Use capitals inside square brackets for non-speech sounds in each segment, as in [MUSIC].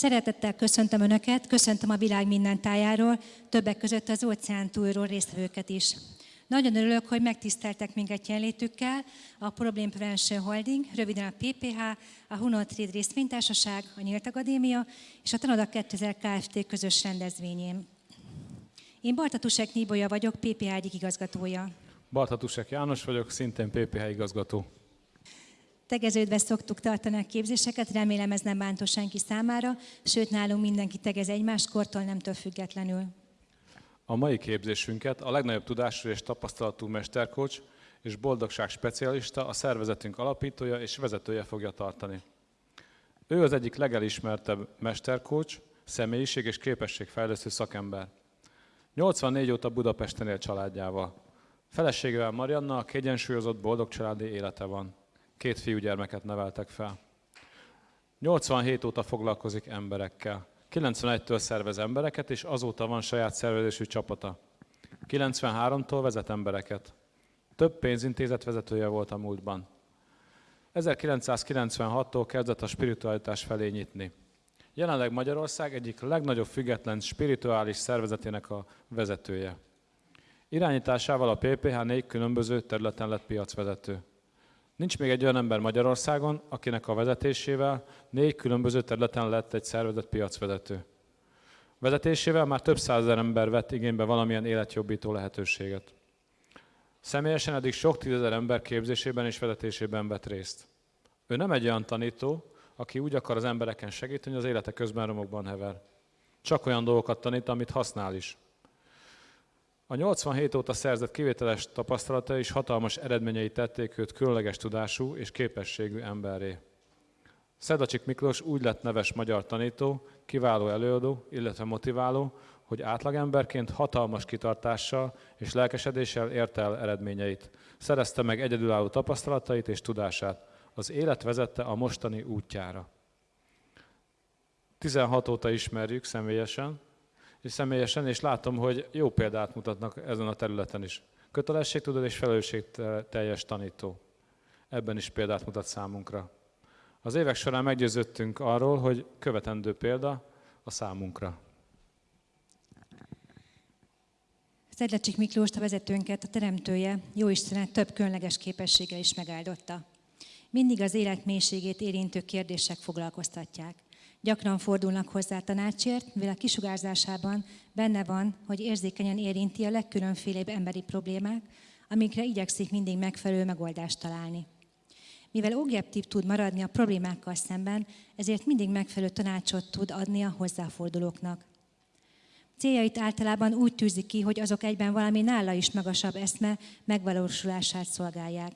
Szeretettel köszöntöm Önöket, köszöntöm a világ minden tájáról, többek között az óceán túlról résztvevőket is. Nagyon örülök, hogy megtiszteltek minket jelenlétükkel a Problem Prevention Holding, röviden a PPH, a Hunol Trade Részvénytársaság, a Nyílt Akadémia és a Tanoda 2000 Kft. közös rendezvényén. Én Bartatusek Níbolya vagyok, PPH egyik igazgatója. Bartatusek János vagyok, szintén PPH igazgató. Tegeződve szoktuk tartani a képzéseket, remélem ez nem bántó senki számára, sőt nálunk mindenki tegez egymást kortól nemtől függetlenül. A mai képzésünket a legnagyobb tudású és tapasztalatú mesterkocs és boldogság specialista, a szervezetünk alapítója és vezetője fogja tartani. Ő az egyik legelismertebb mesterkocs, személyiség és képességfejlesztő szakember. 84 óta Budapesten él családjával. Feleségével Marianna a kiegyensúlyozott boldog családi élete van. Két fiúgyermeket neveltek fel. 87 óta foglalkozik emberekkel. 91-től szervez embereket, és azóta van saját szervezésű csapata. 93-tól vezet embereket. Több pénzintézet vezetője volt a múltban. 1996-tól kezdett a spiritualitás felé nyitni. Jelenleg Magyarország egyik legnagyobb független spirituális szervezetének a vezetője. Irányításával a PPH négy különböző területen lett piacvezető. Nincs még egy olyan ember Magyarországon, akinek a vezetésével négy különböző területen lett egy szervezet piacvezető. Vezetésével már több százezer ember vett igénybe valamilyen életjobbító lehetőséget. Személyesen eddig sok tízezer ember képzésében és vezetésében vett részt. Ő nem egy olyan tanító, aki úgy akar az embereken segíteni, hogy az élete közben romokban hever. Csak olyan dolgokat tanít, amit használ is. A 87 óta szerzett kivételes tapasztalata és hatalmas eredményei tették őt különleges tudású és képességű emberré. Szedacsik Miklós úgy lett neves magyar tanító, kiváló előadó, illetve motiváló, hogy átlagemberként hatalmas kitartással és lelkesedéssel érte el eredményeit. Szerezte meg egyedülálló tapasztalatait és tudását. Az élet vezette a mostani útjára. 16 óta ismerjük személyesen, és személyesen, és látom, hogy jó példát mutatnak ezen a területen is. Kötelességtudó és felelősségteljes tanító. Ebben is példát mutat számunkra. Az évek során meggyőződtünk arról, hogy követendő példa a számunkra. Szedlecsik Miklós, a vezetőnket, a teremtője, jó Istenet több különleges képességgel is megáldotta. Mindig az élet mélységét érintő kérdések foglalkoztatják. Gyakran fordulnak hozzá tanácsért, mivel a kisugárzásában benne van, hogy érzékenyen érinti a legkülönfélébb emberi problémák, amikre igyekszik mindig megfelelő megoldást találni. Mivel objektív tud maradni a problémákkal szemben, ezért mindig megfelelő tanácsot tud adni a hozzáfordulóknak. Céljait általában úgy tűzi ki, hogy azok egyben valami nála is magasabb eszme megvalósulását szolgálják.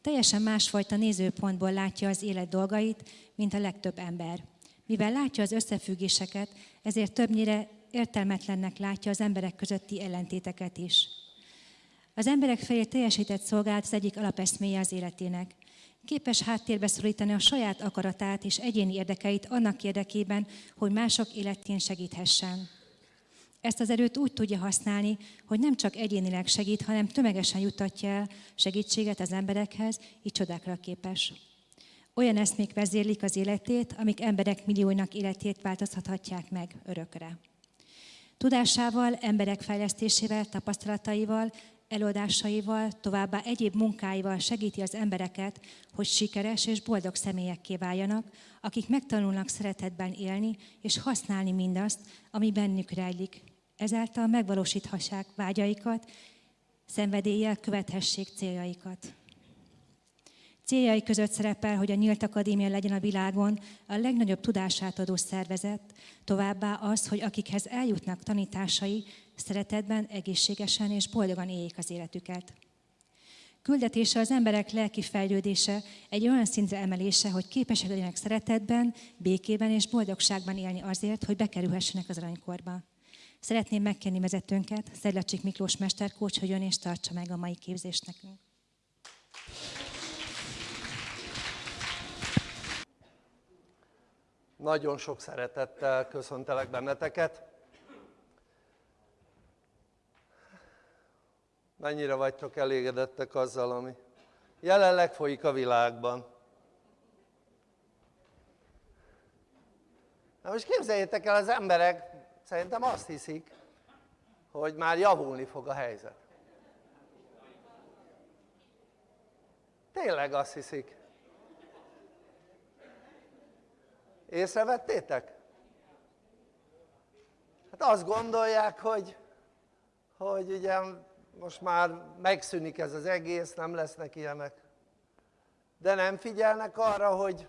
Teljesen másfajta nézőpontból látja az élet dolgait, mint a legtöbb ember. Mivel látja az összefüggéseket, ezért többnyire értelmetlennek látja az emberek közötti ellentéteket is. Az emberek felé teljesített szolgálat az egyik alapeszméje az életének. Képes háttérbe szorítani a saját akaratát és egyéni érdekeit annak érdekében, hogy mások életén segíthessen. Ezt az erőt úgy tudja használni, hogy nem csak egyénileg segít, hanem tömegesen jutatja el segítséget az emberekhez, így csodákra képes. Olyan eszmék vezérlik az életét, amik emberek millióinak életét változtathatják meg örökre. Tudásával, emberek fejlesztésével, tapasztalataival, előadásaival, továbbá egyéb munkáival segíti az embereket, hogy sikeres és boldog személyekké váljanak, akik megtanulnak szeretetben élni és használni mindazt, ami bennük rejlik. Ezáltal megvalósíthassák vágyaikat, szenvedéllyel követhessék céljaikat. Céljai között szerepel, hogy a Nyílt Akadémia legyen a világon a legnagyobb tudását adó szervezet, továbbá az, hogy akikhez eljutnak tanításai, szeretetben, egészségesen és boldogan éljék az életüket. Küldetése az emberek lelki fejlődése, egy olyan szintre emelése, hogy képesek legyenek szeretetben, békében és boldogságban élni azért, hogy bekerülhessenek az aranykorba. Szeretném megkérni vezetőnket, Szedlacsik Miklós mesterkócs, hogy jön és tartsa meg a mai képzést nekünk. Nagyon sok szeretettel köszöntelek benneteket. Mennyire vagytok elégedettek azzal, ami jelenleg folyik a világban? Na most képzeljétek el, az emberek szerintem azt hiszik, hogy már javulni fog a helyzet. Tényleg azt hiszik. Észrevettétek? Hát azt gondolják, hogy, hogy ugye most már megszűnik ez az egész, nem lesznek ilyenek. De nem figyelnek arra, hogy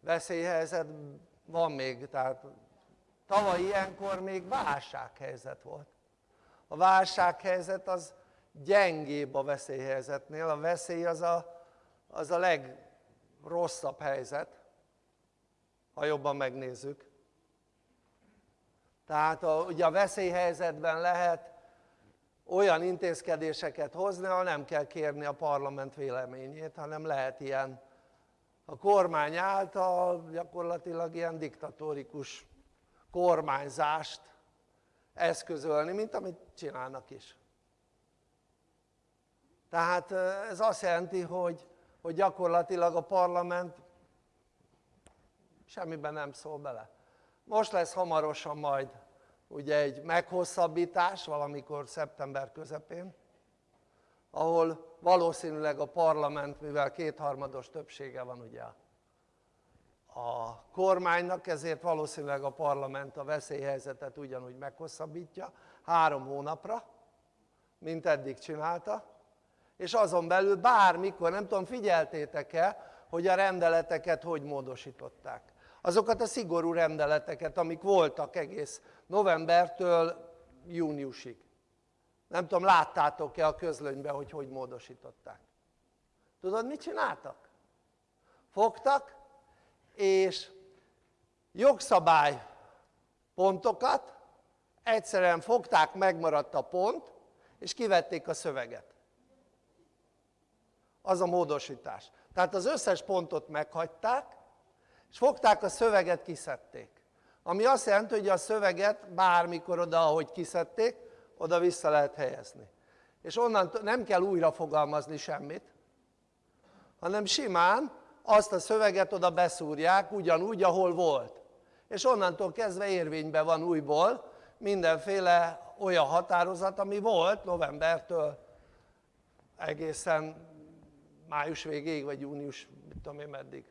veszélyhelyzet van még, tehát tavaly ilyenkor még válsághelyzet volt. A válsághelyzet az gyengébb a veszélyhelyzetnél, a veszély az a, az a legrosszabb helyzet, ha jobban megnézzük. Tehát a, ugye a veszélyhelyzetben lehet olyan intézkedéseket hozni, ahol nem kell kérni a parlament véleményét, hanem lehet ilyen a kormány által gyakorlatilag ilyen diktatórikus kormányzást eszközölni, mint amit csinálnak is. Tehát ez azt jelenti, hogy, hogy gyakorlatilag a parlament semmiben nem szól bele. Most lesz hamarosan majd ugye egy meghosszabbítás valamikor szeptember közepén, ahol valószínűleg a parlament, mivel kétharmados többsége van ugye a kormánynak, ezért valószínűleg a parlament a veszélyhelyzetet ugyanúgy meghosszabbítja három hónapra, mint eddig csinálta, és azon belül bármikor, nem tudom figyeltétek-e, hogy a rendeleteket hogy módosították azokat a szigorú rendeleteket, amik voltak egész novembertől júniusig. Nem tudom, láttátok-e a közlönyben, hogy hogy módosították. Tudod, mit csináltak? Fogtak, és jogszabály pontokat, egyszerűen fogták, megmaradt a pont, és kivették a szöveget. Az a módosítás. Tehát az összes pontot meghagyták, és fogták a szöveget, kiszedték. Ami azt jelenti, hogy a szöveget bármikor oda, ahogy kiszedték, oda vissza lehet helyezni. És onnan nem kell újra fogalmazni semmit, hanem simán azt a szöveget oda beszúrják ugyanúgy, ahol volt. És onnantól kezdve érvényben van újból mindenféle olyan határozat, ami volt novembertől egészen május végéig, vagy június, mit tudom én meddig.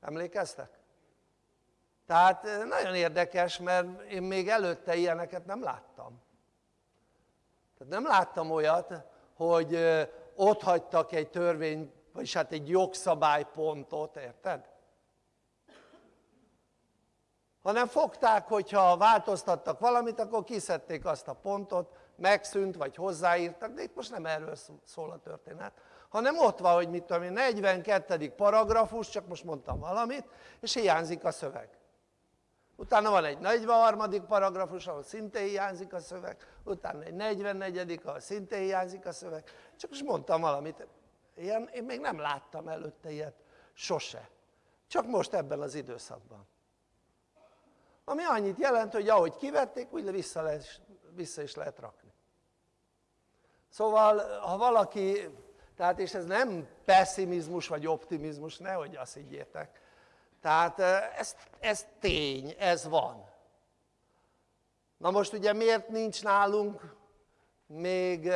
Emlékeztek? Tehát eh, nagyon érdekes, mert én még előtte ilyeneket nem láttam. Tehát nem láttam olyat, hogy eh, ott hagytak egy törvény, vagyis hát egy jogszabálypontot, érted? Hanem fogták, hogyha változtattak valamit, akkor kiszedték azt a pontot, megszűnt, vagy hozzáírtak, de itt most nem erről szól a történet, hanem ott van, hogy mit tudom én, 42. paragrafus, csak most mondtam valamit, és hiányzik a szöveg. Utána van egy 43. paragrafus, ahol szintén hiányzik a szöveg, utána egy 44. ahol szintén hiányzik a szöveg. Csak most mondtam valamit, ilyen, én még nem láttam előtte ilyet, sose. Csak most ebben az időszakban. Ami annyit jelent, hogy ahogy kivették, úgy vissza, lehet, vissza is lehet rakni. Szóval, ha valaki, tehát és ez nem pessimizmus vagy optimizmus, nehogy azt higgyétek, tehát ez, ez tény, ez van. Na most ugye miért nincs nálunk még,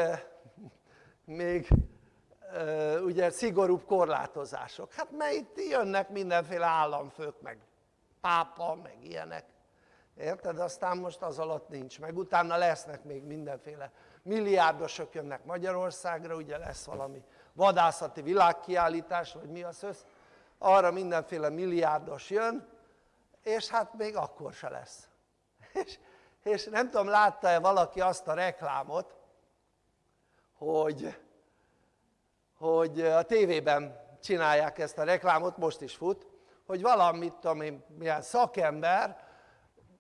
még ugye szigorúbb korlátozások? Hát mert itt jönnek mindenféle államfők, meg pápa, meg ilyenek. Érted? Aztán most az alatt nincs meg. Utána lesznek még mindenféle milliárdosok jönnek Magyarországra, ugye lesz valami vadászati világkiállítás, vagy mi az össz, arra mindenféle milliárdos jön, és hát még akkor se lesz. [LAUGHS] És, és nem tudom, látta-e valaki azt a reklámot, hogy, hogy a tévében csinálják ezt a reklámot, most is fut, hogy valamit tudom én, milyen szakember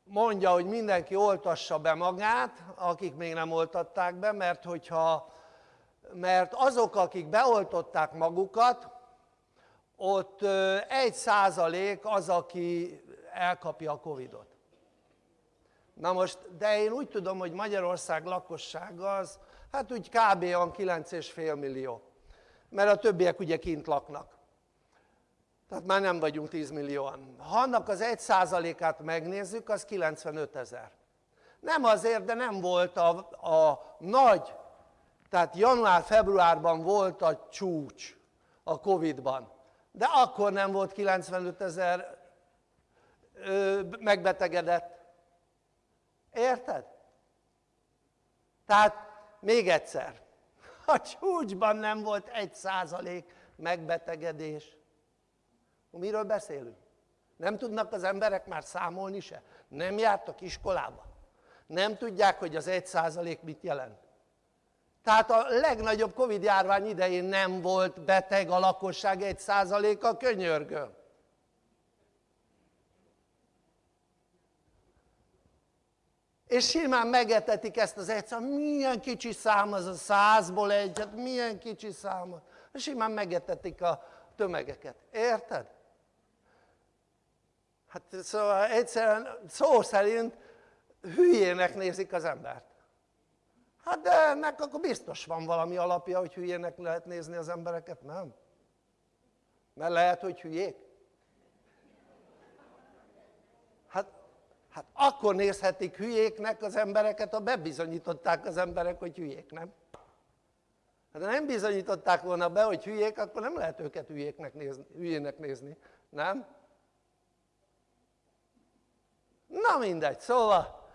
mondja, hogy mindenki oltassa be magát, akik még nem oltatták be, mert hogyha mert azok, akik beoltották magukat, ott egy százalék az, aki elkapja a Covidot. Na most, de én úgy tudom, hogy Magyarország lakossága az, hát úgy kb. olyan 9,5 millió. Mert a többiek ugye kint laknak. Tehát már nem vagyunk 10 millióan. Ha annak az 1%-át megnézzük, az 95 ezer. Nem azért, de nem volt a, a nagy, tehát január-februárban volt a csúcs a Covid-ban. De akkor nem volt 95 ezer megbetegedett. Érted? Tehát még egyszer, a csúcsban nem volt egy százalék megbetegedés. Miről beszélünk? Nem tudnak az emberek már számolni se? Nem jártak iskolába? Nem tudják, hogy az egy százalék mit jelent? Tehát a legnagyobb Covid járvány idején nem volt beteg a lakosság egy százaléka, könyörgöm. és simán megetetik ezt az egyszer, milyen kicsi szám az a százból egy, hát milyen kicsi szám, simán megetetik a tömegeket, érted? Hát szóval egyszerűen szó szerint hülyének nézik az embert. Hát de ennek akkor biztos van valami alapja, hogy hülyének lehet nézni az embereket, nem? Mert lehet, hogy hülyék. Hát, hát akkor nézhetik hülyéknek az embereket, ha bebizonyították az emberek, hogy hülyék, nem? Hát ha nem bizonyították volna be, hogy hülyék, akkor nem lehet őket hülyéknek nézni, hülyének nézni, nem? Na mindegy, szóval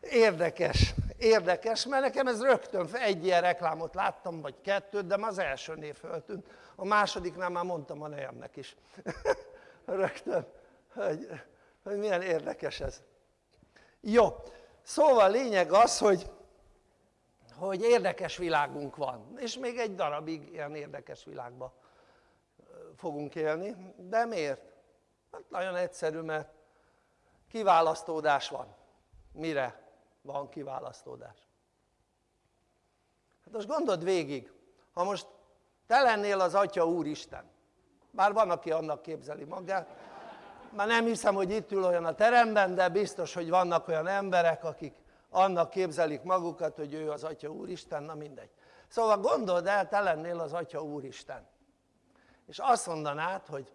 érdekes, érdekes, mert nekem ez rögtön egy ilyen reklámot láttam, vagy kettőt, de az első név föltűnt. A másodiknál már mondtam a nejemnek is. [LAUGHS] rögtön, hogy, hogy milyen érdekes ez. Jó, szóval lényeg az, hogy, hogy érdekes világunk van, és még egy darabig ilyen érdekes világba fogunk élni, de miért? Hát nagyon egyszerű, mert kiválasztódás van. Mire van kiválasztódás? Hát most gondold végig, ha most te lennél az Atya Úristen, bár van, aki annak képzeli magát, már nem hiszem, hogy itt ül olyan a teremben, de biztos, hogy vannak olyan emberek, akik annak képzelik magukat, hogy ő az Atya Úristen, na mindegy. Szóval gondold el, te lennél az Atya Úristen. És azt mondanád, hogy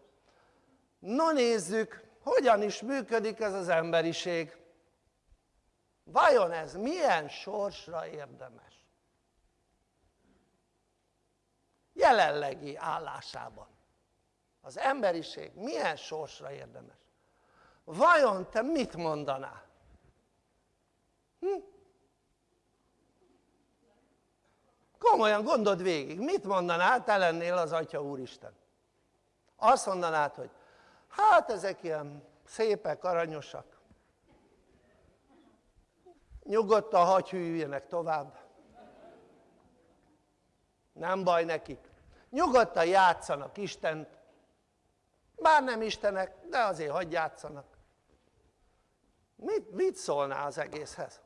no nézzük, hogyan is működik ez az emberiség. Vajon ez milyen sorsra érdemes? Jelenlegi állásában. Az emberiség milyen sorsra érdemes? Vajon te mit mondanál? Hm? Komolyan gondold végig, mit mondanál, te lennél az Atya Úristen? Azt mondanád, hogy hát ezek ilyen szépek, aranyosak. Nyugodtan hagyj hűljenek tovább. Nem baj nekik. Nyugodtan játszanak Istent. Bár nem Istenek, de azért hagyj játszanak. Mit, mit szólná az egészhez?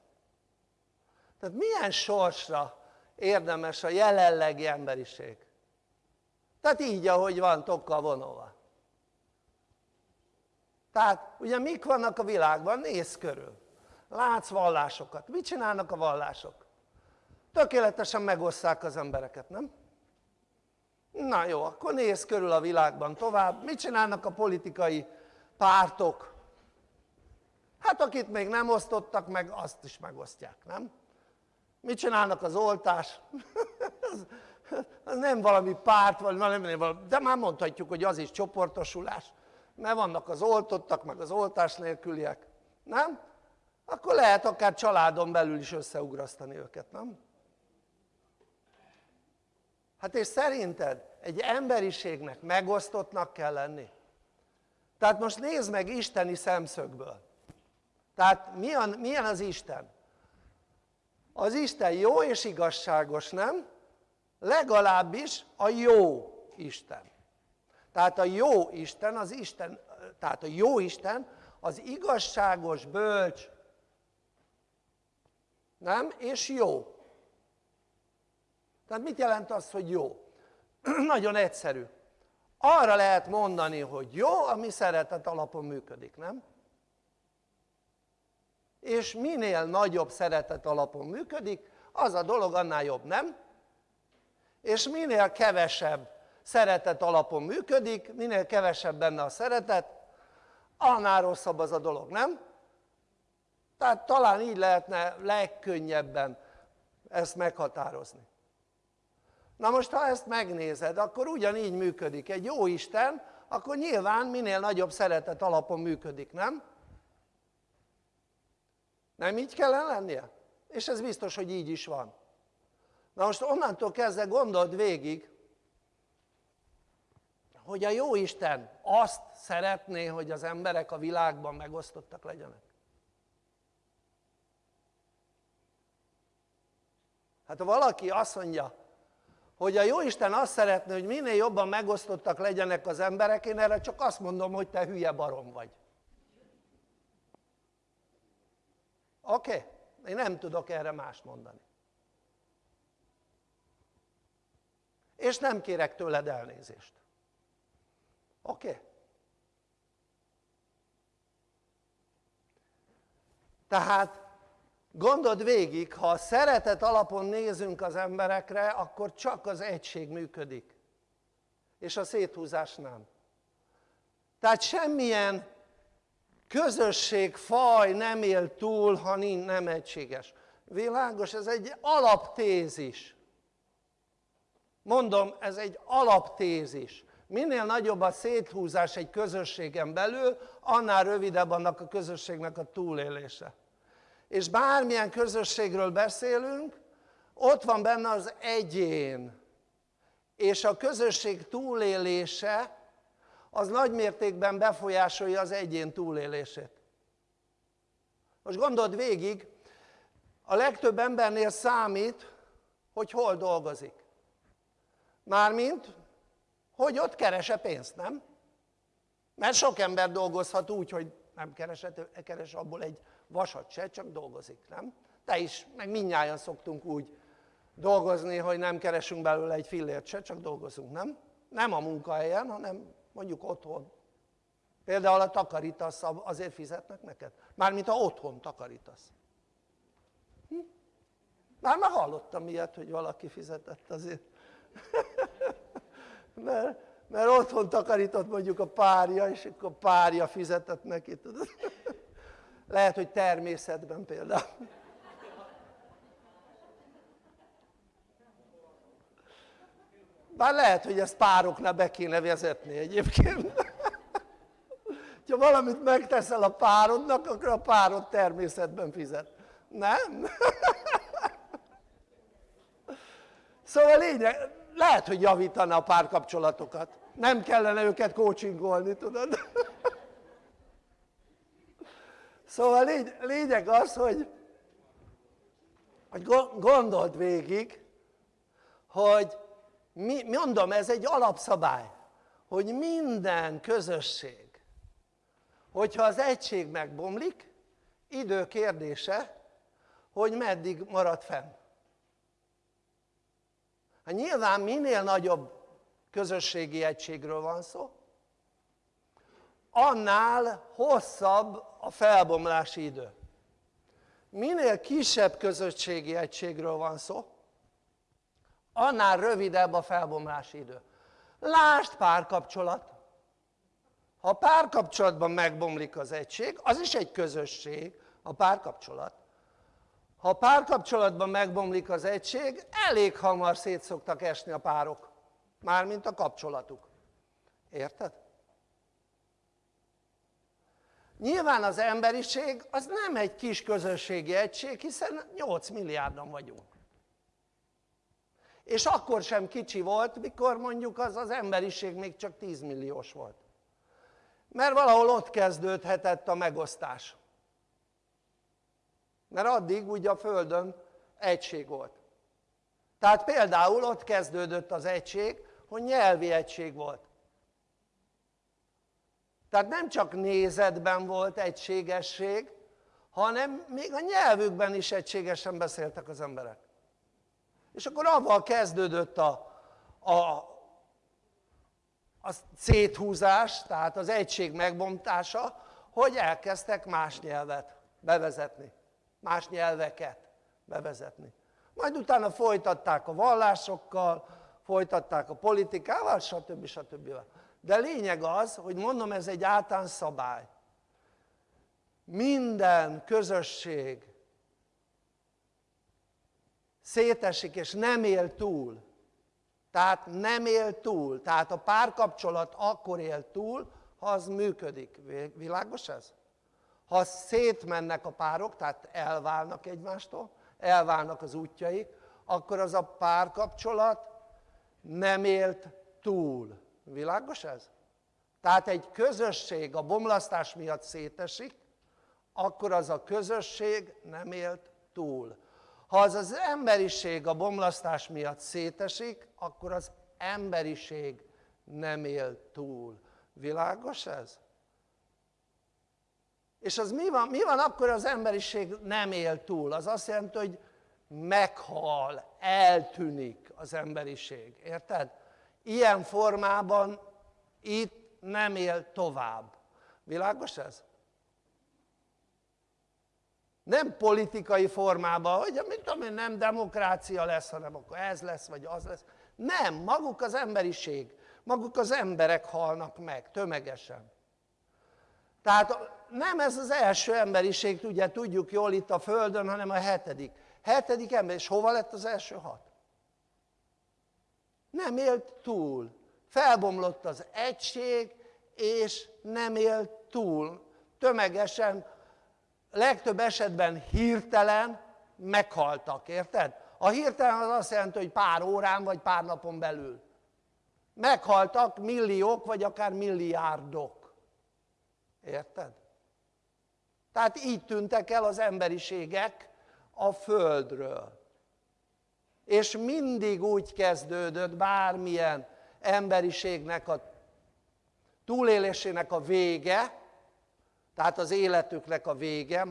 Tehát milyen sorsra érdemes a jelenlegi emberiség? Tehát így, ahogy van, tokkal vonóval. Tehát ugye mik vannak a világban? Nézz körül. Látsz vallásokat. Mit csinálnak a vallások? Tökéletesen megosszák az embereket, nem? Na jó, akkor nézz körül a világban tovább. Mit csinálnak a politikai pártok? Hát akit még nem osztottak meg, azt is megosztják, nem? Mit csinálnak az oltás? [LAUGHS] az, az nem valami párt, vagy nem, valami, de már mondhatjuk, hogy az is csoportosulás mert vannak az oltottak, meg az oltás nélküliek, nem? Akkor lehet akár családon belül is összeugrasztani őket, nem? Hát és szerinted egy emberiségnek megosztottnak kell lenni? Tehát most nézd meg isteni szemszögből. Tehát milyen, milyen az Isten? Az Isten jó és igazságos, nem? Legalábbis a jó Isten. Tehát a jó Isten, az Isten, tehát a jó Isten az igazságos, bölcs, nem? És jó. Tehát mit jelent az, hogy jó? [CLEARS THROAT] Nagyon egyszerű. Arra lehet mondani, hogy jó, ami szeretet alapon működik, nem? És minél nagyobb szeretet alapon működik, az a dolog annál jobb, nem? És minél kevesebb szeretet alapon működik, minél kevesebb benne a szeretet, annál rosszabb az a dolog, nem? Tehát talán így lehetne legkönnyebben ezt meghatározni. Na most ha ezt megnézed, akkor ugyanígy működik. Egy jó Isten, akkor nyilván minél nagyobb szeretet alapon működik, nem? Nem így kellene lennie? És ez biztos, hogy így is van. Na most onnantól kezdve gondold végig, hogy a jó Isten azt szeretné, hogy az emberek a világban megosztottak legyenek. Hát ha valaki azt mondja, hogy a Jóisten azt szeretné, hogy minél jobban megosztottak legyenek az emberek, én erre csak azt mondom, hogy te hülye barom vagy. Oké? Okay? Én nem tudok erre mást mondani. És nem kérek tőled elnézést. Oké? Okay? Tehát Gondold végig, ha a szeretet alapon nézünk az emberekre, akkor csak az egység működik. És a széthúzás nem. Tehát semmilyen közösség, faj nem él túl, ha nem egységes. Világos, ez egy alaptézis. Mondom, ez egy alaptézis. Minél nagyobb a széthúzás egy közösségen belül, annál rövidebb annak a közösségnek a túlélése és bármilyen közösségről beszélünk, ott van benne az egyén, és a közösség túlélése az nagy mértékben befolyásolja az egyén túlélését. Most gondold végig, a legtöbb embernél számít, hogy hol dolgozik. Mármint, hogy ott kerese pénzt, nem? Mert sok ember dolgozhat úgy, hogy nem keresett, keres abból egy vasat se, csak dolgozik, nem? Te is, meg mindnyájan szoktunk úgy dolgozni, hogy nem keresünk belőle egy fillért se, csak dolgozunk, nem? Nem a munkahelyen, hanem mondjuk otthon. Például a takarítasz, azért fizetnek neked? Mármint ha otthon takarítasz. Hm? Már már hallottam ilyet, hogy valaki fizetett azért. [LAUGHS] mert, mert otthon takarított mondjuk a párja, és akkor a párja fizetett neki, tudod? [LAUGHS] Lehet, hogy természetben például. Bár lehet, hogy ezt pároknál be kéne vezetni egyébként. Ha valamit megteszel a párodnak, akkor a párod természetben fizet. Nem? Szóval lényeg, lehet, hogy javítana a párkapcsolatokat. Nem kellene őket coachingolni, tudod? Szóval légy, lényeg az, hogy, hogy gondold végig, hogy mi, mondom, ez egy alapszabály, hogy minden közösség, hogyha az egység megbomlik, idő kérdése, hogy meddig marad fenn. Hát nyilván minél nagyobb közösségi egységről van szó, annál hosszabb a felbomlási idő. Minél kisebb közösségi egységről van szó, annál rövidebb a felbomlási idő. Lásd párkapcsolat. Ha a párkapcsolatban megbomlik az egység, az is egy közösség, a párkapcsolat. Ha a párkapcsolatban megbomlik az egység, elég hamar szét szoktak esni a párok. Mármint a kapcsolatuk. Érted? Nyilván az emberiség az nem egy kis közösségi egység, hiszen 8 milliárdan vagyunk. És akkor sem kicsi volt, mikor mondjuk az az emberiség még csak 10 milliós volt. Mert valahol ott kezdődhetett a megosztás. Mert addig ugye a Földön egység volt. Tehát például ott kezdődött az egység, hogy nyelvi egység volt. Tehát nem csak nézetben volt egységesség, hanem még a nyelvükben is egységesen beszéltek az emberek. És akkor avval kezdődött a, a, a széthúzás, tehát az egység megbomtása, hogy elkezdtek más nyelvet bevezetni, más nyelveket bevezetni. Majd utána folytatták a vallásokkal, folytatták a politikával, stb. stb. De lényeg az, hogy mondom, ez egy általános szabály. Minden közösség szétesik és nem él túl. Tehát nem él túl. Tehát a párkapcsolat akkor él túl, ha az működik. Világos ez? Ha szétmennek a párok, tehát elválnak egymástól, elválnak az útjaik, akkor az a párkapcsolat nem élt túl. Világos ez? Tehát egy közösség a bomlasztás miatt szétesik, akkor az a közösség nem élt túl. Ha az az emberiség a bomlasztás miatt szétesik, akkor az emberiség nem él túl. Világos ez? És az mi van? Mi van akkor az emberiség nem él túl? Az azt jelenti, hogy meghal, eltűnik az emberiség. Érted? Ilyen formában itt nem él tovább. Világos ez? Nem politikai formában, hogy tudom én, nem demokrácia lesz, hanem akkor ez lesz, vagy az lesz. Nem, maguk az emberiség, maguk az emberek halnak meg tömegesen. Tehát nem ez az első emberiség, ugye tudjuk jól itt a Földön, hanem a hetedik. Hetedik ember, és hova lett az első hat? Nem élt túl. Felbomlott az egység, és nem élt túl. Tömegesen, legtöbb esetben hirtelen meghaltak, érted? A hirtelen az azt jelenti, hogy pár órán vagy pár napon belül. Meghaltak milliók, vagy akár milliárdok. Érted? Tehát így tűntek el az emberiségek a Földről. És mindig úgy kezdődött bármilyen emberiségnek a túlélésének a vége, tehát az életüknek a vége,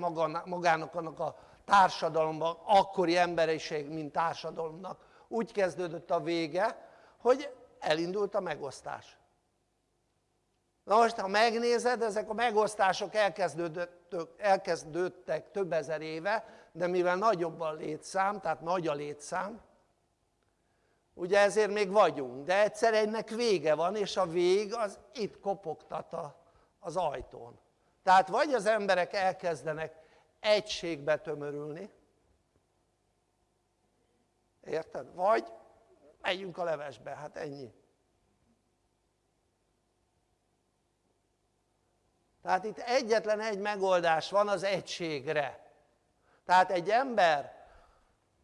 magának annak a társadalomban, akkori emberiség, mint társadalomnak úgy kezdődött a vége, hogy elindult a megosztás. Na most, ha megnézed, ezek a megosztások elkezdődtek több ezer éve, de mivel nagyobb a létszám, tehát nagy a létszám, ugye ezért még vagyunk, de egyszer ennek vége van, és a vég az itt kopogtat az ajtón. Tehát vagy az emberek elkezdenek egységbe tömörülni, érted? Vagy megyünk a levesbe, hát ennyi. Tehát itt egyetlen egy megoldás van az egységre. Tehát egy ember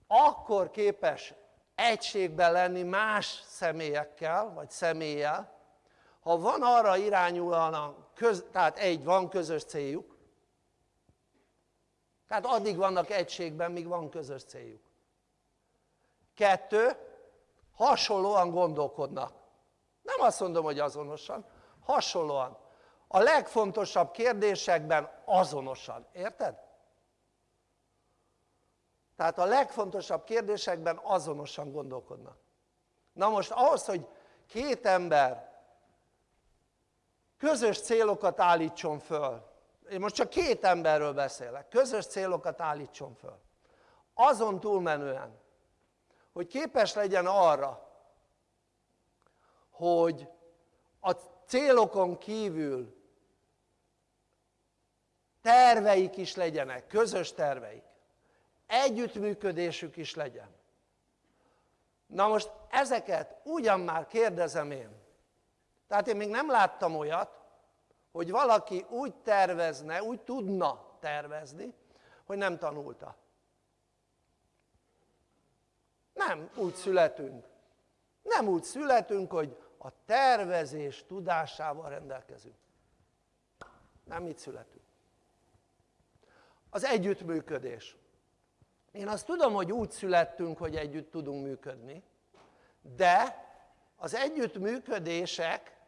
akkor képes egységben lenni más személyekkel, vagy személlyel, ha van arra irányulóan, tehát egy, van közös céljuk, tehát addig vannak egységben, míg van közös céljuk. Kettő, hasonlóan gondolkodnak. Nem azt mondom, hogy azonosan, hasonlóan a legfontosabb kérdésekben azonosan, érted? Tehát a legfontosabb kérdésekben azonosan gondolkodnak. Na most ahhoz, hogy két ember közös célokat állítson föl, én most csak két emberről beszélek, közös célokat állítson föl, azon túlmenően, hogy képes legyen arra, hogy a célokon kívül terveik is legyenek, közös terveik, együttműködésük is legyen. Na most ezeket ugyan már kérdezem én, tehát én még nem láttam olyat, hogy valaki úgy tervezne, úgy tudna tervezni, hogy nem tanulta. Nem úgy születünk. Nem úgy születünk, hogy a tervezés tudásával rendelkezünk. Nem így születünk az együttműködés. Én azt tudom, hogy úgy születtünk, hogy együtt tudunk működni, de az együttműködések,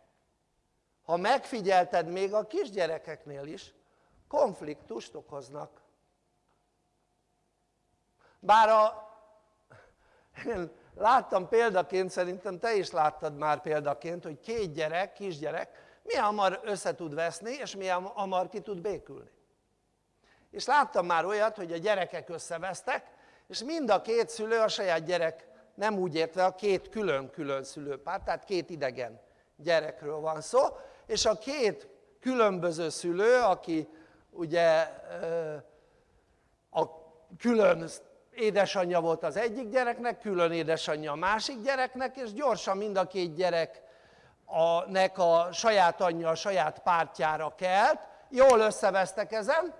ha megfigyelted még a kisgyerekeknél is, konfliktust okoznak. Bár a, én láttam példaként, szerintem te is láttad már példaként, hogy két gyerek, kisgyerek milyen hamar össze tud veszni, és milyen hamar ki tud békülni és láttam már olyat hogy a gyerekek összevesztek és mind a két szülő a saját gyerek nem úgy értve a két külön-külön szülőpár, tehát két idegen gyerekről van szó, és a két különböző szülő, aki ugye a külön édesanyja volt az egyik gyereknek, külön édesanyja a másik gyereknek, és gyorsan mind a két gyerek a, nek a saját anyja a saját pártjára kelt, jól összevesztek ezen,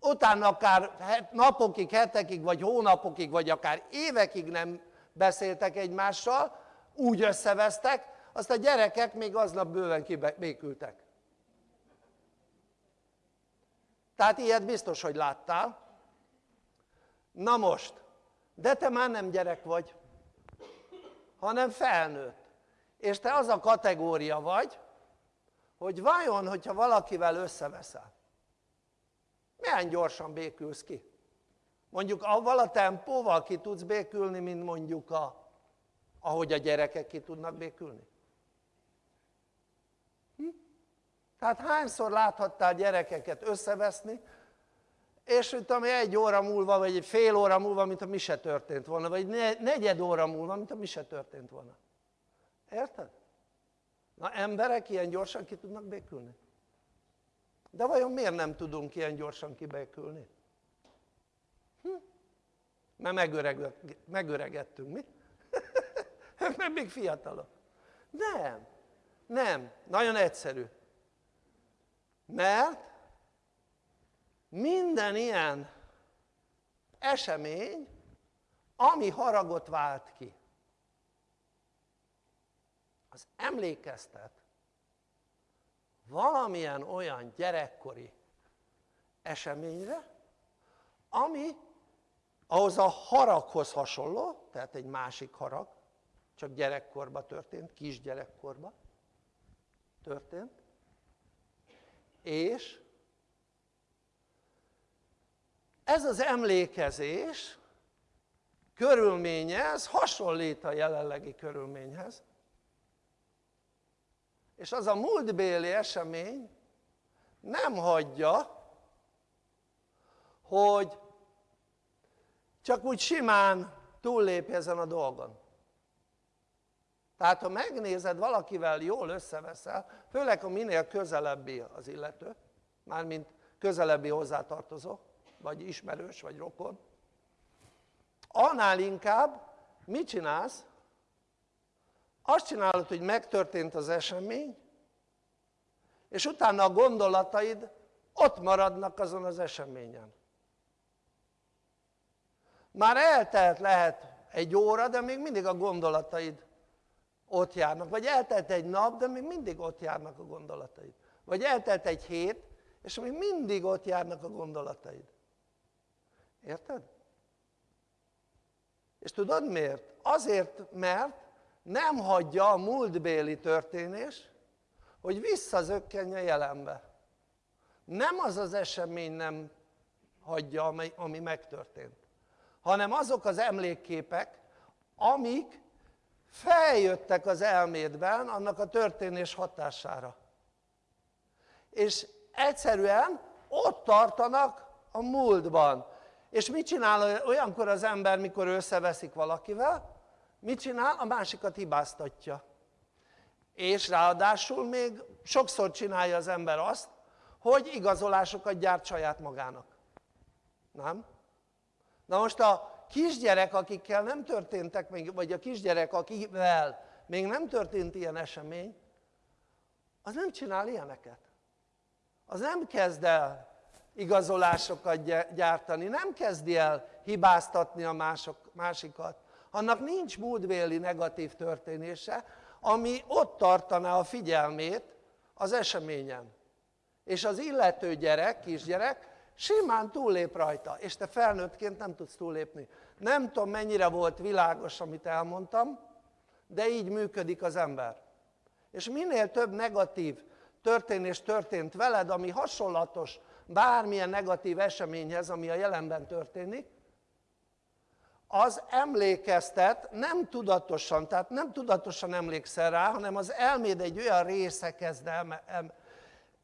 utána akár napokig, hetekig, vagy hónapokig, vagy akár évekig nem beszéltek egymással, úgy összevesztek, azt a gyerekek még aznap bőven kibékültek. Tehát ilyet biztos, hogy láttál. Na most, de te már nem gyerek vagy, hanem felnőtt. És te az a kategória vagy, hogy vajon, hogyha valakivel összeveszel, milyen gyorsan békülsz ki? Mondjuk avval a tempóval ki tudsz békülni, mint mondjuk a, ahogy a gyerekek ki tudnak békülni? Hm? Tehát hányszor láthattál gyerekeket összeveszni, és mint ami egy óra múlva, vagy egy fél óra múlva, mint a mi se történt volna, vagy negyed óra múlva, mint a mi se történt volna. Érted? Na emberek ilyen gyorsan ki tudnak békülni? De vajon miért nem tudunk ilyen gyorsan kibékülni? Hm? Mert megöregettünk, mi? [LAUGHS] Mert még fiatalok. Nem, nem, nagyon egyszerű. Mert minden ilyen esemény, ami haragot vált ki, az emlékeztet valamilyen olyan gyerekkori eseményre, ami ahhoz a haraghoz hasonló, tehát egy másik harag, csak gyerekkorban történt, kisgyerekkorban történt, és ez az emlékezés körülménye, hasonlít a jelenlegi körülményhez, és az a múltbéli esemény nem hagyja, hogy csak úgy simán túllépj ezen a dolgon. Tehát ha megnézed, valakivel jól összeveszel, főleg ha minél közelebbi az illető, mármint közelebbi hozzátartozó, vagy ismerős, vagy rokon, annál inkább mit csinálsz? Azt csinálod, hogy megtörtént az esemény, és utána a gondolataid ott maradnak azon az eseményen. Már eltelt lehet egy óra, de még mindig a gondolataid ott járnak. Vagy eltelt egy nap, de még mindig ott járnak a gondolataid. Vagy eltelt egy hét, és még mindig ott járnak a gondolataid. Érted? És tudod miért? Azért, mert nem hagyja a múltbéli történés, hogy visszazökkenj a jelenbe. Nem az az esemény nem hagyja, ami megtörtént, hanem azok az emlékképek, amik feljöttek az elmédben annak a történés hatására. És egyszerűen ott tartanak a múltban. És mit csinál olyankor az ember, mikor összeveszik valakivel? Mit csinál? A másikat hibáztatja. És ráadásul még sokszor csinálja az ember azt, hogy igazolásokat gyárt saját magának. Nem? Na most a kisgyerek, akikkel nem történtek még, vagy a kisgyerek, akivel még nem történt ilyen esemény, az nem csinál ilyeneket. Az nem kezd el igazolásokat gyártani, nem kezdi el hibáztatni a mások, másikat, annak nincs múltbéli negatív történése, ami ott tartaná a figyelmét az eseményen. És az illető gyerek, kisgyerek simán túllép rajta, és te felnőttként nem tudsz túllépni. Nem tudom mennyire volt világos, amit elmondtam, de így működik az ember. És minél több negatív történés történt veled, ami hasonlatos bármilyen negatív eseményhez, ami a jelenben történik, az emlékeztet nem tudatosan, tehát nem tudatosan emlékszel rá, hanem az elméd egy olyan része kezd el, em,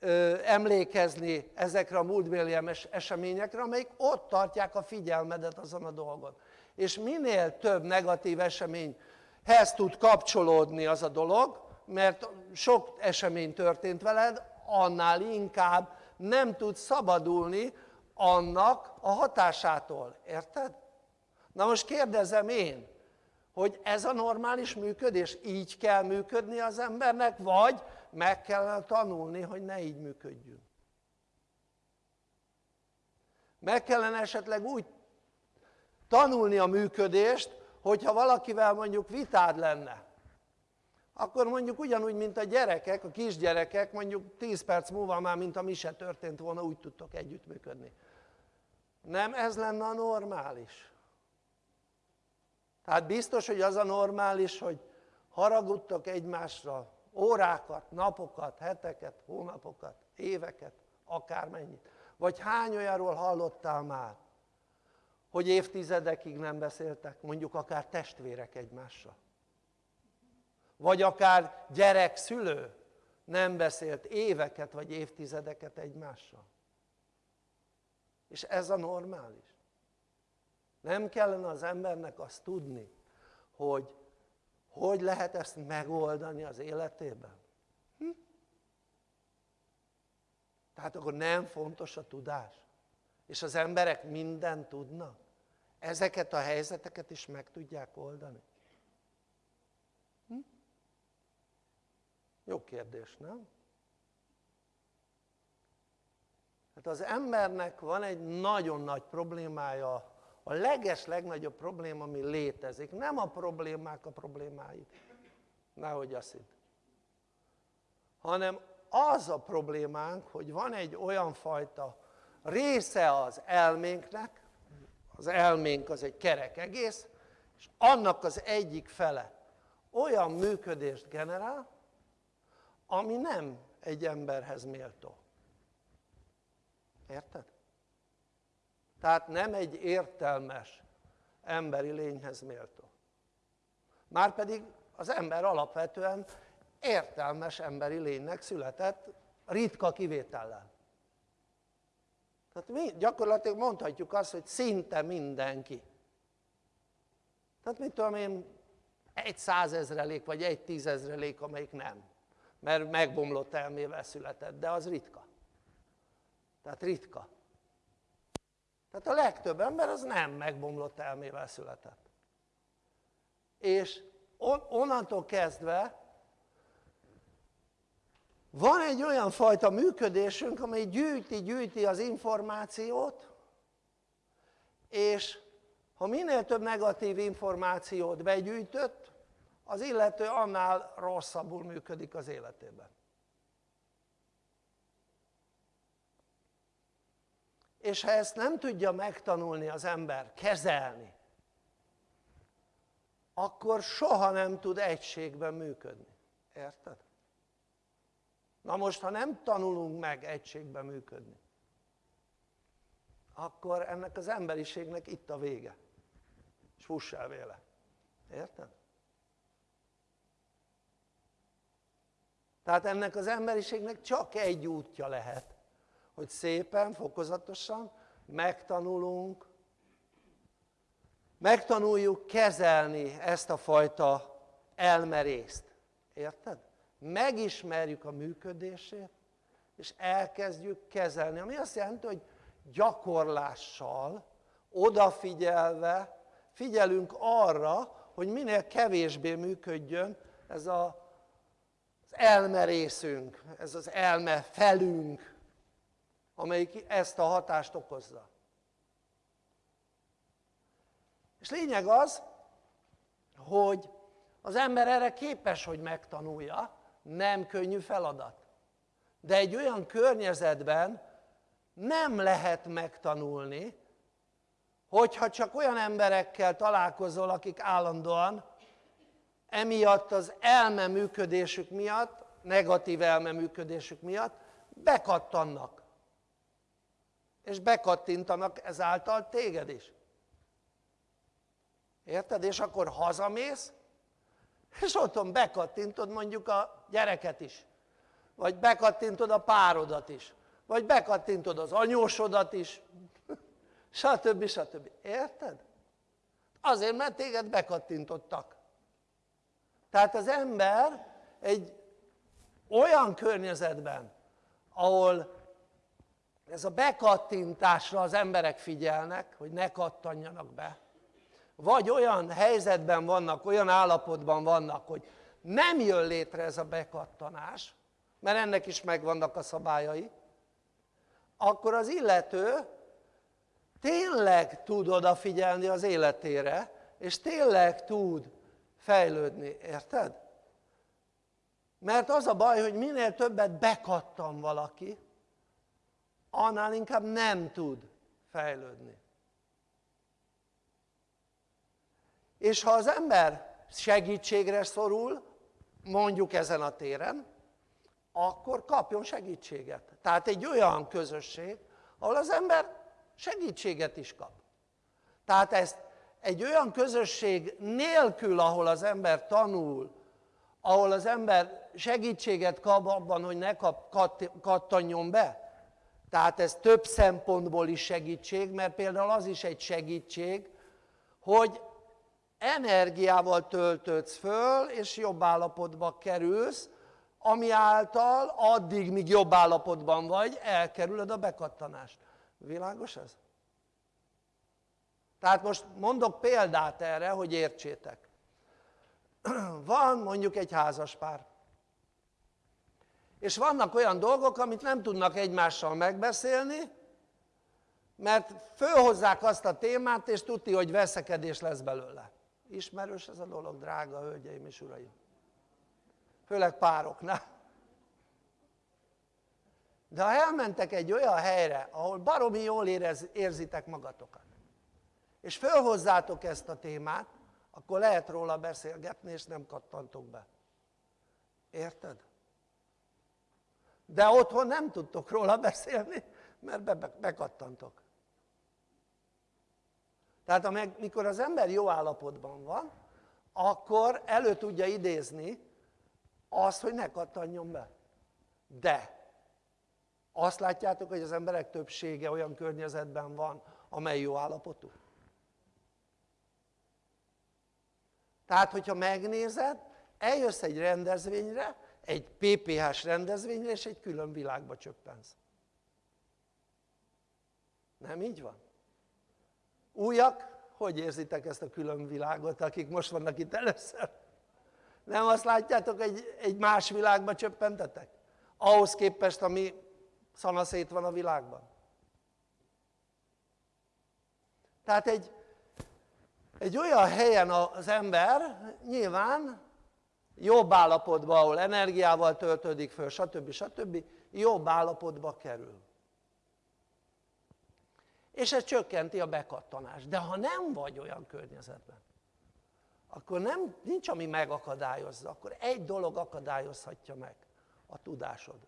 ö, emlékezni ezekre a múltbéli eseményekre, amelyik ott tartják a figyelmedet azon a dolgon. és minél több negatív eseményhez tud kapcsolódni az a dolog mert sok esemény történt veled annál inkább nem tudsz szabadulni annak a hatásától, érted? Na most kérdezem én hogy ez a normális működés, így kell működni az embernek, vagy meg kellene tanulni, hogy ne így működjünk. Meg kellene esetleg úgy tanulni a működést, hogyha valakivel mondjuk vitád lenne, akkor mondjuk ugyanúgy, mint a gyerekek, a kisgyerekek, mondjuk 10 perc múlva már, mint a mi se történt volna, úgy tudtok együttműködni. Nem ez lenne a normális. Tehát biztos, hogy az a normális, hogy haragudtok egymásra órákat, napokat, heteket, hónapokat, éveket, akármennyit. Vagy hány olyanról hallottál már, hogy évtizedekig nem beszéltek, mondjuk akár testvérek egymással. Vagy akár gyerek, szülő nem beszélt éveket vagy évtizedeket egymással. És ez a normális. Nem kellene az embernek azt tudni, hogy hogy lehet ezt megoldani az életében? Hm? Tehát akkor nem fontos a tudás. És az emberek mindent tudnak. Ezeket a helyzeteket is meg tudják oldani. Hm? Jó kérdés, nem? Hát az embernek van egy nagyon nagy problémája a leges legnagyobb probléma ami létezik, nem a problémák a problémái, nehogy azt hidd hanem az a problémánk hogy van egy olyan fajta része az elménknek az elménk az egy kerek egész és annak az egyik fele olyan működést generál ami nem egy emberhez méltó. Érted? Tehát nem egy értelmes emberi lényhez méltó. Márpedig az ember alapvetően értelmes emberi lénynek született ritka kivétellel. Tehát mi gyakorlatilag mondhatjuk azt hogy szinte mindenki. Tehát mit tudom én egy százezrelék vagy egy tízezrelék amelyik nem. Mert megbomlott elmével született de az ritka. Tehát ritka tehát a legtöbb ember az nem megbomlott elmével született. És onnantól kezdve van egy olyan fajta működésünk amely gyűjti, gyűjti az információt és ha minél több negatív információt begyűjtött az illető annál rosszabbul működik az életében és ha ezt nem tudja megtanulni az ember kezelni akkor soha nem tud egységben működni, érted? na most ha nem tanulunk meg egységben működni akkor ennek az emberiségnek itt a vége és fuss el véle, érted? tehát ennek az emberiségnek csak egy útja lehet hogy szépen, fokozatosan megtanulunk, megtanuljuk kezelni ezt a fajta elmerészt, érted? Megismerjük a működését, és elkezdjük kezelni, ami azt jelenti, hogy gyakorlással, odafigyelve figyelünk arra, hogy minél kevésbé működjön ez a, az elmerészünk, ez az elme felünk, amelyik ezt a hatást okozza. És lényeg az hogy az ember erre képes hogy megtanulja. Nem könnyű feladat. De egy olyan környezetben nem lehet megtanulni hogyha csak olyan emberekkel találkozol akik állandóan emiatt az elme működésük miatt negatív elme működésük miatt bekattannak és bekattintanak ezáltal téged is érted? és akkor hazamész és otthon bekattintod mondjuk a gyereket is vagy bekattintod a párodat is vagy bekattintod az anyósodat is [LAUGHS] stb. stb. érted? Azért, mert téged bekattintottak. Tehát az ember egy olyan környezetben, ahol ez a bekattintásra az emberek figyelnek, hogy ne kattanjanak be, vagy olyan helyzetben vannak, olyan állapotban vannak, hogy nem jön létre ez a bekattanás, mert ennek is megvannak a szabályai, akkor az illető tényleg tud odafigyelni az életére, és tényleg tud fejlődni, érted? Mert az a baj, hogy minél többet bekattan valaki, annál inkább nem tud fejlődni. És ha az ember segítségre szorul, mondjuk ezen a téren, akkor kapjon segítséget. Tehát egy olyan közösség, ahol az ember segítséget is kap. Tehát ezt egy olyan közösség nélkül, ahol az ember tanul, ahol az ember segítséget kap abban, hogy ne kap, kattanjon be, tehát ez több szempontból is segítség, mert például az is egy segítség, hogy energiával töltődsz föl, és jobb állapotba kerülsz, ami által addig, míg jobb állapotban vagy, elkerülöd a bekattanást. Világos ez? Tehát most mondok példát erre, hogy értsétek. [CLEARS THROAT] Van mondjuk egy házaspár, és vannak olyan dolgok, amit nem tudnak egymással megbeszélni, mert fölhozzák azt a témát, és tudti, hogy veszekedés lesz belőle. Ismerős ez a dolog, drága hölgyeim és uraim? Főleg pároknál. De ha elmentek egy olyan helyre, ahol baromi jól érez, érzitek magatokat, és fölhozzátok ezt a témát, akkor lehet róla beszélgetni, és nem kattantok be. Érted? De otthon nem tudtok róla beszélni, mert be, be, bekattantok. Tehát amikor az ember jó állapotban van, akkor elő tudja idézni azt, hogy ne kattanjon be. De azt látjátok, hogy az emberek többsége olyan környezetben van, amely jó állapotú. Tehát, hogyha megnézed, eljössz egy rendezvényre, egy PPH-s rendezvényre, és egy külön világba csöppensz. Nem így van? Újak, hogy érzitek ezt a külön világot, akik most vannak itt először? Nem azt látjátok, hogy egy más világba csöppentetek? Ahhoz képest, ami szanaszét van a világban. Tehát egy, egy olyan helyen az ember nyilván jobb állapotban, ahol energiával töltődik föl, stb. stb. jobb állapotba kerül. És ez csökkenti a bekattanást. De ha nem vagy olyan környezetben, akkor nem, nincs ami megakadályozza, akkor egy dolog akadályozhatja meg, a tudásod.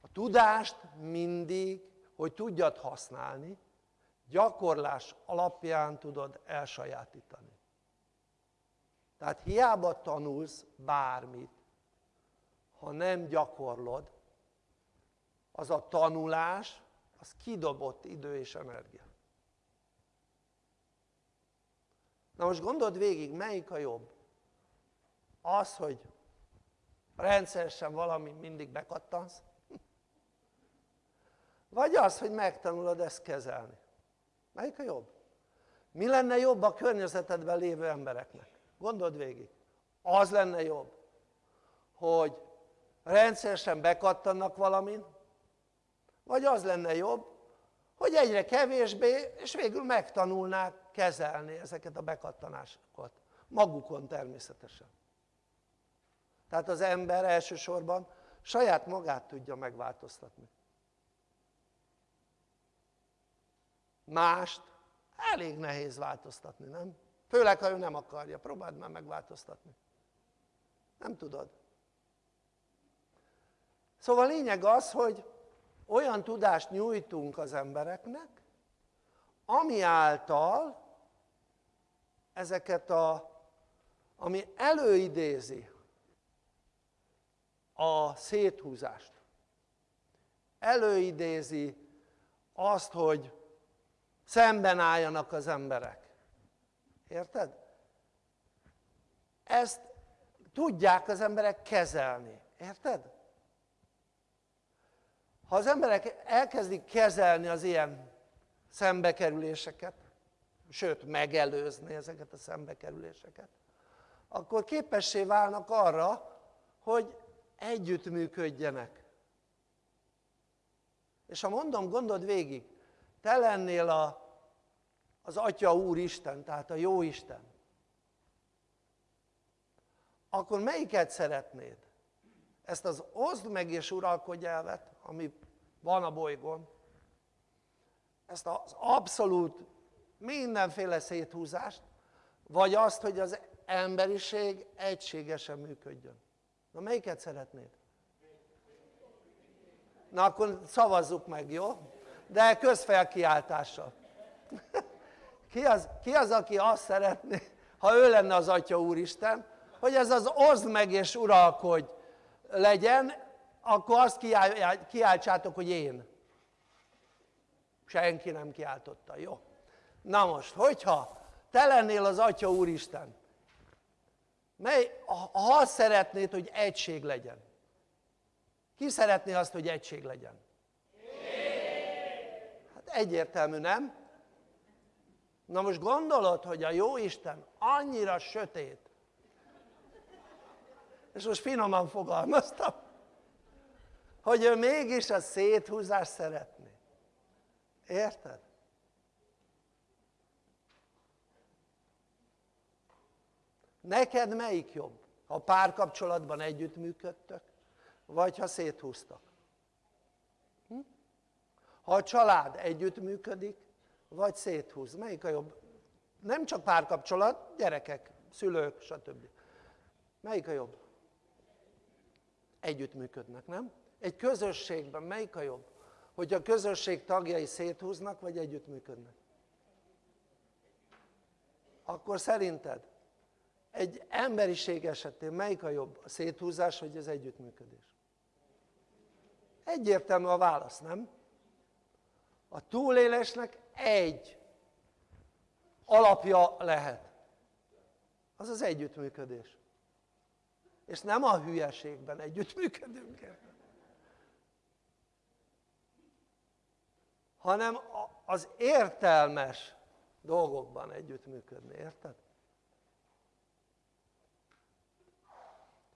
A tudást mindig, hogy tudjad használni, gyakorlás alapján tudod elsajátítani. Tehát hiába tanulsz bármit, ha nem gyakorlod, az a tanulás, az kidobott idő és energia. Na most gondold végig, melyik a jobb? Az, hogy rendszeresen valami mindig bekattansz, vagy az, hogy megtanulod ezt kezelni. Melyik a jobb? Mi lenne jobb a környezetedben lévő embereknek? Gondold végig. Az lenne jobb, hogy rendszeresen bekattannak valamin, vagy az lenne jobb, hogy egyre kevésbé, és végül megtanulnák kezelni ezeket a bekattanásokat. Magukon természetesen. Tehát az ember elsősorban saját magát tudja megváltoztatni. Mást elég nehéz változtatni, nem? Főleg, ha ő nem akarja, próbáld már megváltoztatni. Nem tudod. Szóval lényeg az, hogy olyan tudást nyújtunk az embereknek, ami által ezeket a, ami előidézi a széthúzást, előidézi azt, hogy szemben álljanak az emberek. Érted? Ezt tudják az emberek kezelni. Érted? Ha az emberek elkezdik kezelni az ilyen szembekerüléseket, sőt megelőzni ezeket a szembekerüléseket, akkor képessé válnak arra, hogy együttműködjenek. És ha mondom, gondold végig, te lennél a, az Atya Úristen, tehát a Jó Isten, akkor melyiket szeretnéd? Ezt az oszd meg és uralkodj elvet, ami van a bolygón, ezt az abszolút mindenféle széthúzást, vagy azt, hogy az emberiség egységesen működjön. Na melyiket szeretnéd? Na akkor szavazzuk meg, jó? De közfelkiáltással. [LAUGHS] Ki az, ki az, aki azt szeretné, ha ő lenne az Atya Úristen, hogy ez az oszd meg és uralkodj legyen, akkor azt kiáltsátok, hogy én. Senki nem kiáltotta, jó? Na most, hogyha te lennél az Atya Úristen, mely, ha azt szeretnéd, hogy egység legyen, ki szeretné azt, hogy egység legyen? Hát egyértelmű, nem? Na most gondolod, hogy a jó Isten annyira sötét, és most finoman fogalmaztam, hogy ő mégis a széthúzást szeretné. Érted? Neked melyik jobb? Ha párkapcsolatban együttműködtök, vagy ha széthúztak? Hm? Ha a család együttműködik, vagy széthúz, melyik a jobb? Nem csak párkapcsolat, gyerekek, szülők, stb. Melyik a jobb? Együttműködnek, nem? Egy közösségben melyik a jobb? Hogy a közösség tagjai széthúznak, vagy együttműködnek? Akkor szerinted egy emberiség esetén melyik a jobb? A széthúzás, vagy az együttműködés? Egyértelmű a válasz, nem? A túlélésnek egy alapja lehet. Az az együttműködés. És nem a hülyeségben együttműködünk hanem az értelmes dolgokban együttműködni, érted?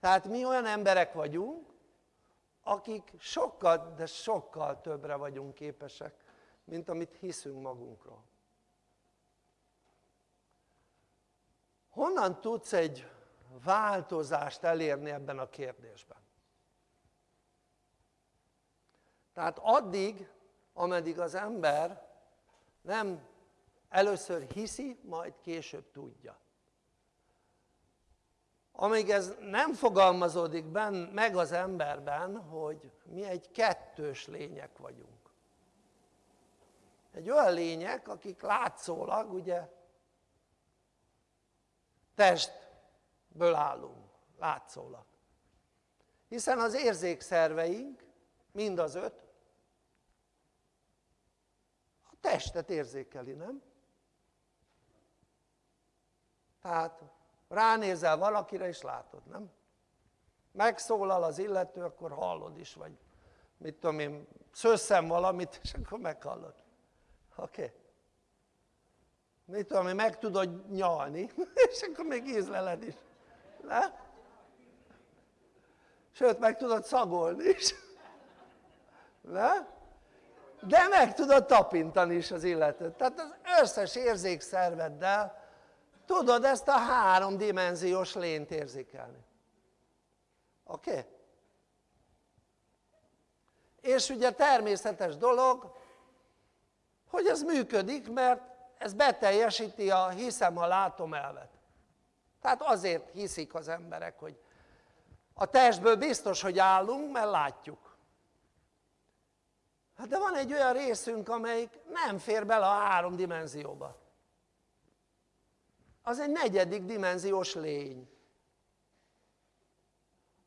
Tehát mi olyan emberek vagyunk, akik sokkal, de sokkal többre vagyunk képesek, mint amit hiszünk magunkról. Honnan tudsz egy változást elérni ebben a kérdésben? Tehát addig, ameddig az ember nem először hiszi, majd később tudja. Amíg ez nem fogalmazódik ben, meg az emberben, hogy mi egy kettős lények vagyunk. Egy olyan lények, akik látszólag ugye testből állunk, látszólag. Hiszen az érzékszerveink, mind az öt, a testet érzékeli, nem? Tehát ránézel valakire és látod, nem? megszólal az illető, akkor hallod is, vagy mit tudom én, szösszem valamit, és akkor meghallod. Oké? Okay. Mit tudom meg tudod nyalni, [LAUGHS] és akkor még ízleled is. Ne? Sőt, meg tudod szagolni is. [LAUGHS] Ne? De meg tudod tapintani is az illetőt. Tehát az összes érzékszerveddel tudod ezt a háromdimenziós lényt érzékelni. Oké? Okay? És ugye természetes dolog, hogy ez működik, mert ez beteljesíti a hiszem, a látom elvet. Tehát azért hiszik az emberek, hogy a testből biztos, hogy állunk, mert látjuk. Hát de van egy olyan részünk, amelyik nem fér bele a három dimenzióba az egy negyedik dimenziós lény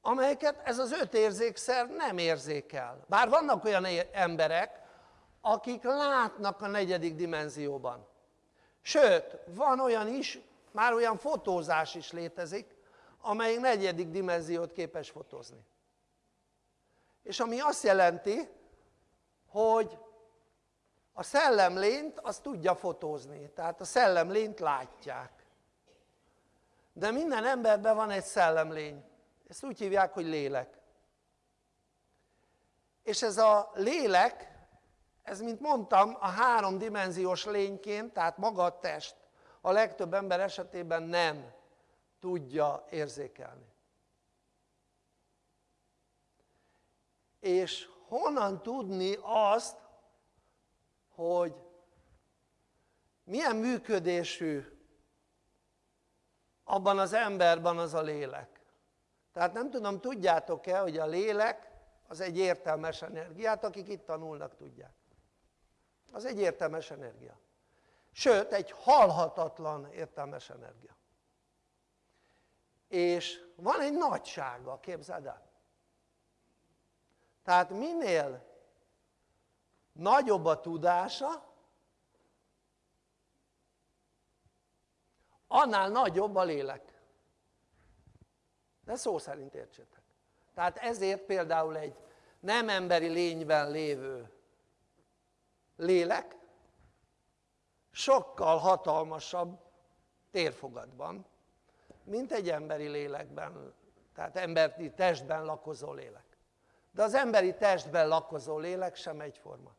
amelyeket ez az öt érzékszer nem érzékel bár vannak olyan emberek akik látnak a negyedik dimenzióban. Sőt, van olyan is, már olyan fotózás is létezik, amely negyedik dimenziót képes fotózni. És ami azt jelenti, hogy a szellemlényt azt tudja fotózni, tehát a szellemlényt látják. De minden emberben van egy szellemlény, ezt úgy hívják, hogy lélek. És ez a lélek, ez mint mondtam, a háromdimenziós lényként, tehát maga a test, a legtöbb ember esetében nem tudja érzékelni. És honnan tudni azt, hogy milyen működésű abban az emberben az a lélek. Tehát nem tudom, tudjátok-e, hogy a lélek az egy értelmes energiát, akik itt tanulnak tudják. Az egy értelmes energia. Sőt, egy halhatatlan értelmes energia. És van egy nagysága, képzeld el. Tehát minél nagyobb a tudása, annál nagyobb a lélek. De szó szerint értsétek. Tehát ezért például egy nem emberi lényben lévő lélek sokkal hatalmasabb térfogatban, mint egy emberi lélekben, tehát emberi testben lakozó lélek. De az emberi testben lakozó lélek sem egyforma.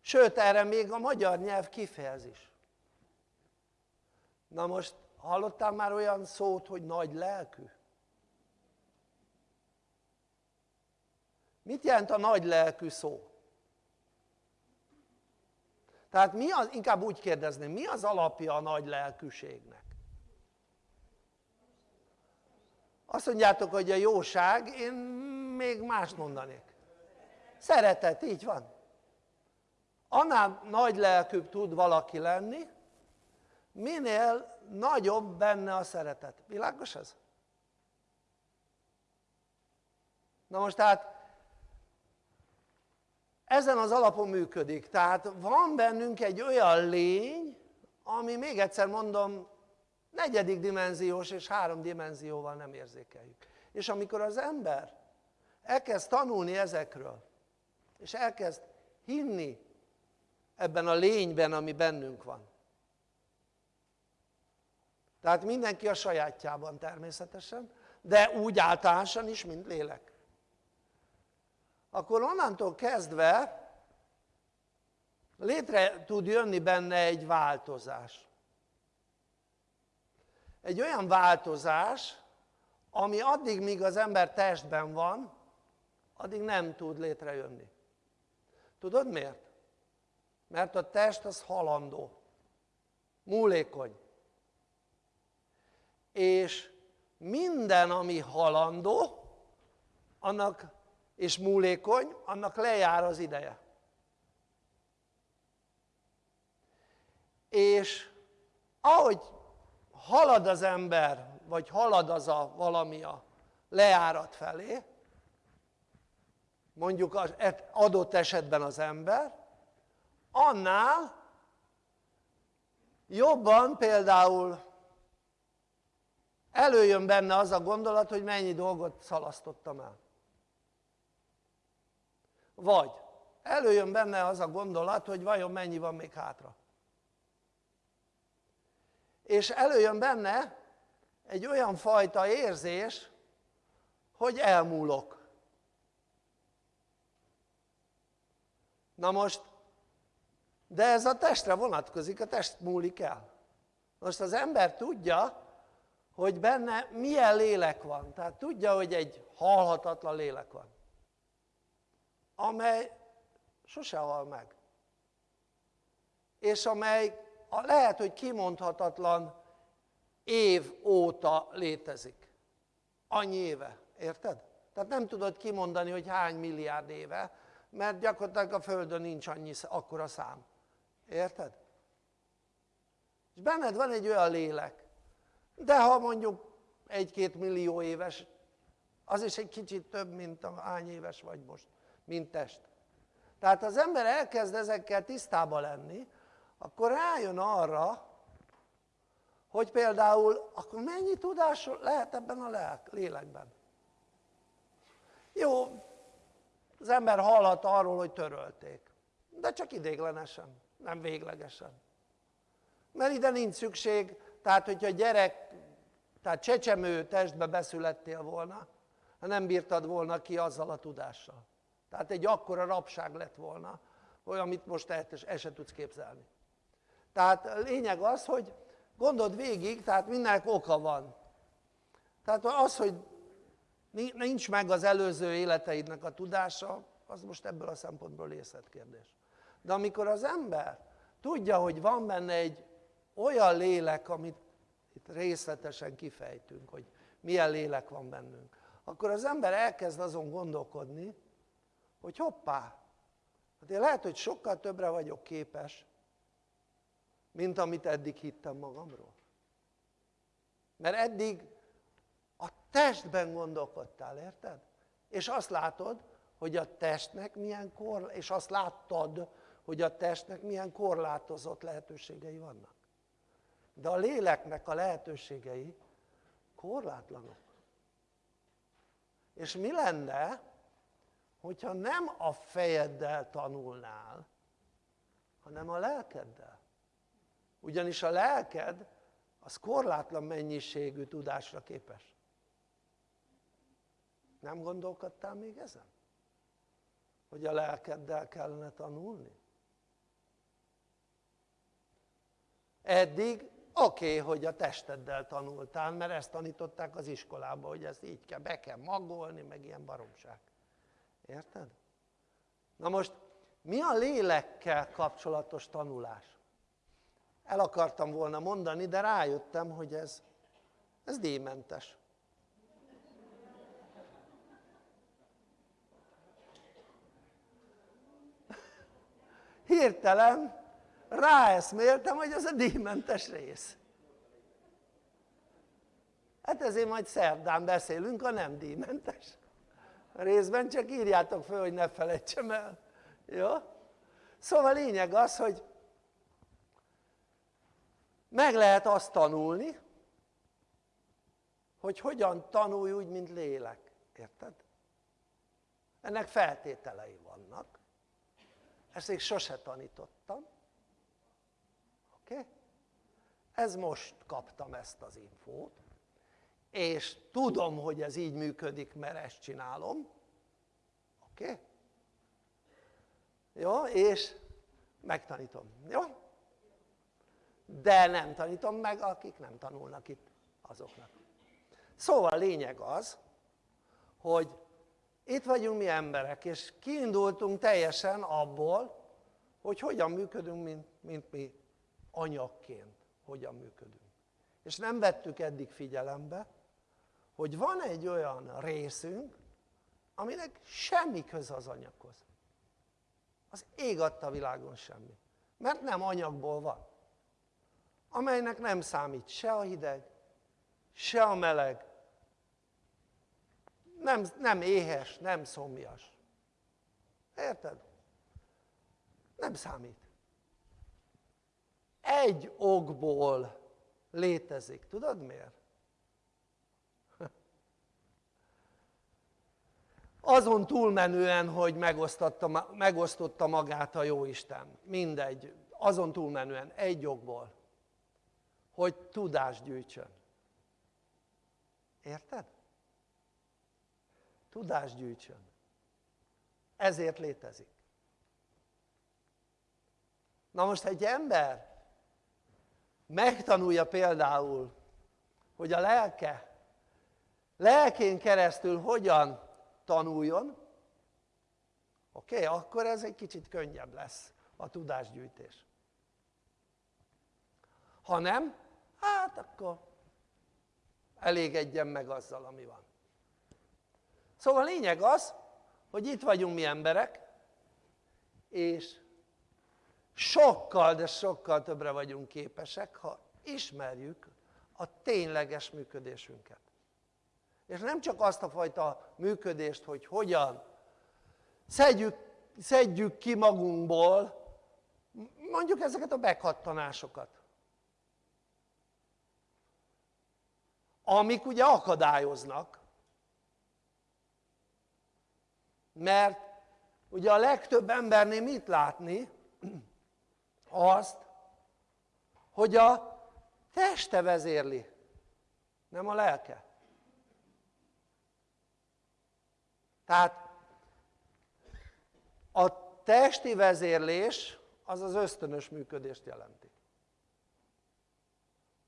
Sőt, erre még a magyar nyelv kifejezés. Na most hallottál már olyan szót, hogy nagy lelkű? Mit jelent a nagy lelkű szó? Tehát mi az, inkább úgy kérdezném, mi az alapja a nagy lelkűségnek? Azt mondjátok, hogy a jóság, én még más mondanék. Szeretet, így van. Annál nagy lelkűbb tud valaki lenni, minél nagyobb benne a szeretet. Világos ez? Na most tehát ezen az alapon működik. Tehát van bennünk egy olyan lény, ami még egyszer mondom, negyedik dimenziós és három dimenzióval nem érzékeljük. És amikor az ember elkezd tanulni ezekről, és elkezd hinni ebben a lényben, ami bennünk van, tehát mindenki a sajátjában természetesen, de úgy általánosan is, mint lélek. Akkor onnantól kezdve létre tud jönni benne egy változás. Egy olyan változás, ami addig, míg az ember testben van, addig nem tud létrejönni. Tudod miért? Mert a test az halandó, múlékony és minden ami halandó annak és múlékony annak lejár az ideje és ahogy halad az ember vagy halad az a valami a lejárat felé mondjuk az adott esetben az ember annál jobban például előjön benne az a gondolat, hogy mennyi dolgot szalasztottam el. Vagy előjön benne az a gondolat, hogy vajon mennyi van még hátra. És előjön benne egy olyan fajta érzés, hogy elmúlok. Na most, de ez a testre vonatkozik, a test múlik el. Most az ember tudja, hogy benne milyen lélek van. Tehát tudja, hogy egy halhatatlan lélek van, amely sose hal meg. És amely lehet, hogy kimondhatatlan év óta létezik. Annyi éve, érted? Tehát nem tudod kimondani, hogy hány milliárd éve, mert gyakorlatilag a Földön nincs annyi akkora szám. Érted? És benned van egy olyan lélek, de ha mondjuk egy-két millió éves, az is egy kicsit több, mint a hány éves vagy most, mint test. Tehát az ember elkezd ezekkel tisztába lenni, akkor rájön arra, hogy például akkor mennyi tudás lehet ebben a lélekben. Jó, az ember hallhat arról, hogy törölték, de csak idéglenesen, nem véglegesen. Mert ide nincs szükség, tehát hogyha gyerek, tehát csecsemő testbe beszülettél volna, ha nem bírtad volna ki azzal a tudással. Tehát egy akkora rabság lett volna, hogy amit most el, se tudsz képzelni. Tehát lényeg az, hogy gondold végig, tehát mindenek oka van. Tehát az, hogy nincs meg az előző életeidnek a tudása, az most ebből a szempontból részletkérdés. De amikor az ember tudja, hogy van benne egy olyan lélek, amit itt részletesen kifejtünk, hogy milyen lélek van bennünk, akkor az ember elkezd azon gondolkodni, hogy hoppá, hát én lehet, hogy sokkal többre vagyok képes, mint amit eddig hittem magamról. Mert eddig a testben gondolkodtál, érted? És azt látod, hogy a testnek milyen kor, és azt láttad, hogy a testnek milyen korlátozott lehetőségei vannak. De a léleknek a lehetőségei korlátlanok. És mi lenne, hogyha nem a fejeddel tanulnál, hanem a lelkeddel? Ugyanis a lelked az korlátlan mennyiségű tudásra képes. Nem gondolkodtál még ezen? Hogy a lelkeddel kellene tanulni? Eddig oké, okay, hogy a testeddel tanultál, mert ezt tanították az iskolában, hogy ezt így kell, be kell magolni, meg ilyen baromság. Érted? Na most mi a lélekkel kapcsolatos tanulás? El akartam volna mondani, de rájöttem, hogy ez, ez díjmentes. Hirtelen ráeszméltem, hogy ez a díjmentes rész. Hát ezért majd szerdán beszélünk a nem díjmentes részben, csak írjátok fel, hogy ne felejtsem el. Jó? Szóval lényeg az, hogy meg lehet azt tanulni, hogy hogyan tanulj úgy, mint lélek. Érted? Ennek feltételei vannak. Ezt még sose tanítottam. Oké? Okay? Ez most kaptam ezt az infót és tudom, hogy ez így működik, mert ezt csinálom, oké? Okay? Jó, és megtanítom, jó? De nem tanítom meg, akik nem tanulnak itt azoknak. Szóval lényeg az, hogy itt vagyunk mi emberek, és kiindultunk teljesen abból, hogy hogyan működünk, mint, mint mi anyagként, hogyan működünk. És nem vettük eddig figyelembe, hogy van egy olyan részünk, aminek semmi köze az anyaghoz. Az ég adta világon semmi. Mert nem anyagból van. Amelynek nem számít se a hideg, se a meleg, nem, nem éhes, nem szomjas. Érted? Nem számít. Egy okból létezik. Tudod miért? Azon túlmenően, hogy megosztotta, magát a Jóisten, mindegy, azon túlmenően, egy jogból, hogy tudást gyűjtsön. Érted? Tudást gyűjtsön. Ezért létezik. Na most egy ember megtanulja például, hogy a lelke, lelkén keresztül hogyan tanuljon, oké, okay, akkor ez egy kicsit könnyebb lesz a tudásgyűjtés. Ha nem, hát akkor elégedjen meg azzal, ami van. Szóval a lényeg az, hogy itt vagyunk mi emberek, és sokkal, de sokkal többre vagyunk képesek, ha ismerjük a tényleges működésünket és nem csak azt a fajta működést, hogy hogyan szedjük szedjük ki magunkból mondjuk ezeket a meghattanásokat. Amik ugye akadályoznak, mert ugye a legtöbb embernél mit látni? Azt, hogy a teste vezérli, nem a lelke. Tehát a testi vezérlés az az ösztönös működést jelenti.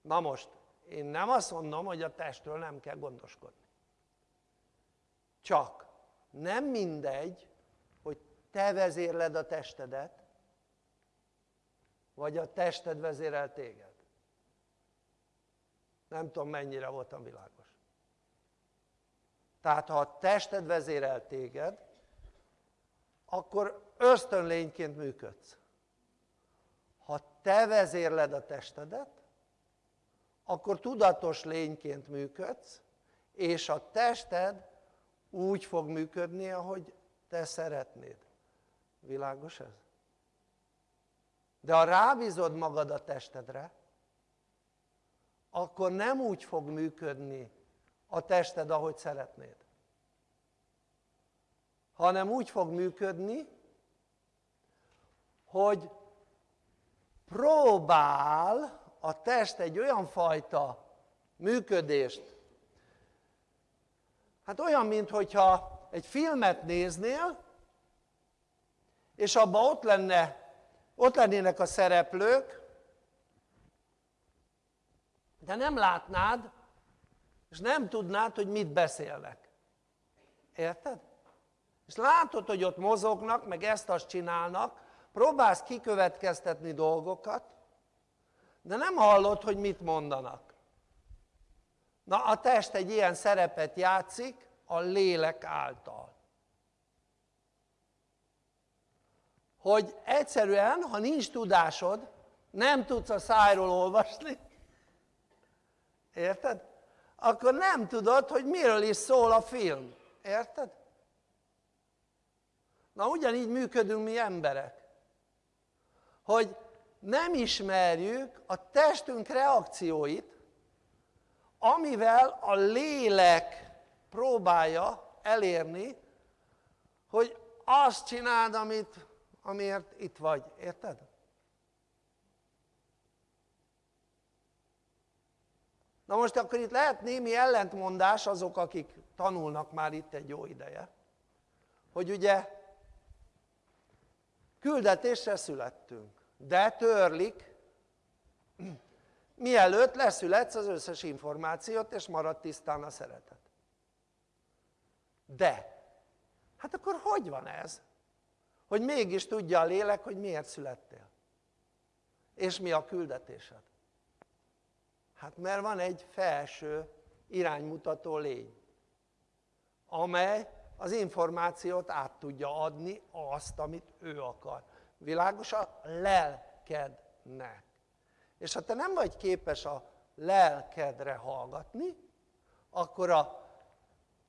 Na most, én nem azt mondom, hogy a testről nem kell gondoskodni. Csak nem mindegy, hogy te vezérled a testedet, vagy a tested vezérel téged. Nem tudom mennyire voltam világos. Tehát ha a tested vezérel téged, akkor ösztönlényként működsz. Ha te vezérled a testedet, akkor tudatos lényként működsz, és a tested úgy fog működni, ahogy te szeretnéd. Világos ez? De ha rábízod magad a testedre, akkor nem úgy fog működni a tested, ahogy szeretnéd. Hanem úgy fog működni, hogy próbál a test egy olyan fajta működést, hát olyan, mintha egy filmet néznél, és abban ott, lenne, ott lennének a szereplők, de nem látnád, és nem tudnád, hogy mit beszélnek. Érted? És látod, hogy ott mozognak, meg ezt-azt csinálnak, próbálsz kikövetkeztetni dolgokat, de nem hallod, hogy mit mondanak. Na a test egy ilyen szerepet játszik a lélek által. Hogy egyszerűen, ha nincs tudásod, nem tudsz a szájról olvasni, érted? Akkor nem tudod, hogy miről is szól a film, érted? Na ugyanígy működünk mi emberek, hogy nem ismerjük a testünk reakcióit, amivel a lélek próbálja elérni, hogy azt csináld, amit, amiért itt vagy, érted? Na most akkor itt lehet némi ellentmondás azok, akik tanulnak már itt egy jó ideje, hogy ugye küldetésre születtünk, de törlik, [CLEARS THROAT] mielőtt leszületsz az összes információt, és marad tisztán a szeretet. De, hát akkor hogy van ez? Hogy mégis tudja a lélek, hogy miért születtél? És mi a küldetésed? Hát mert van egy felső iránymutató lény, amely az információt át tudja adni azt, amit ő akar. Világos a lelkednek. És ha te nem vagy képes a lelkedre hallgatni, akkor a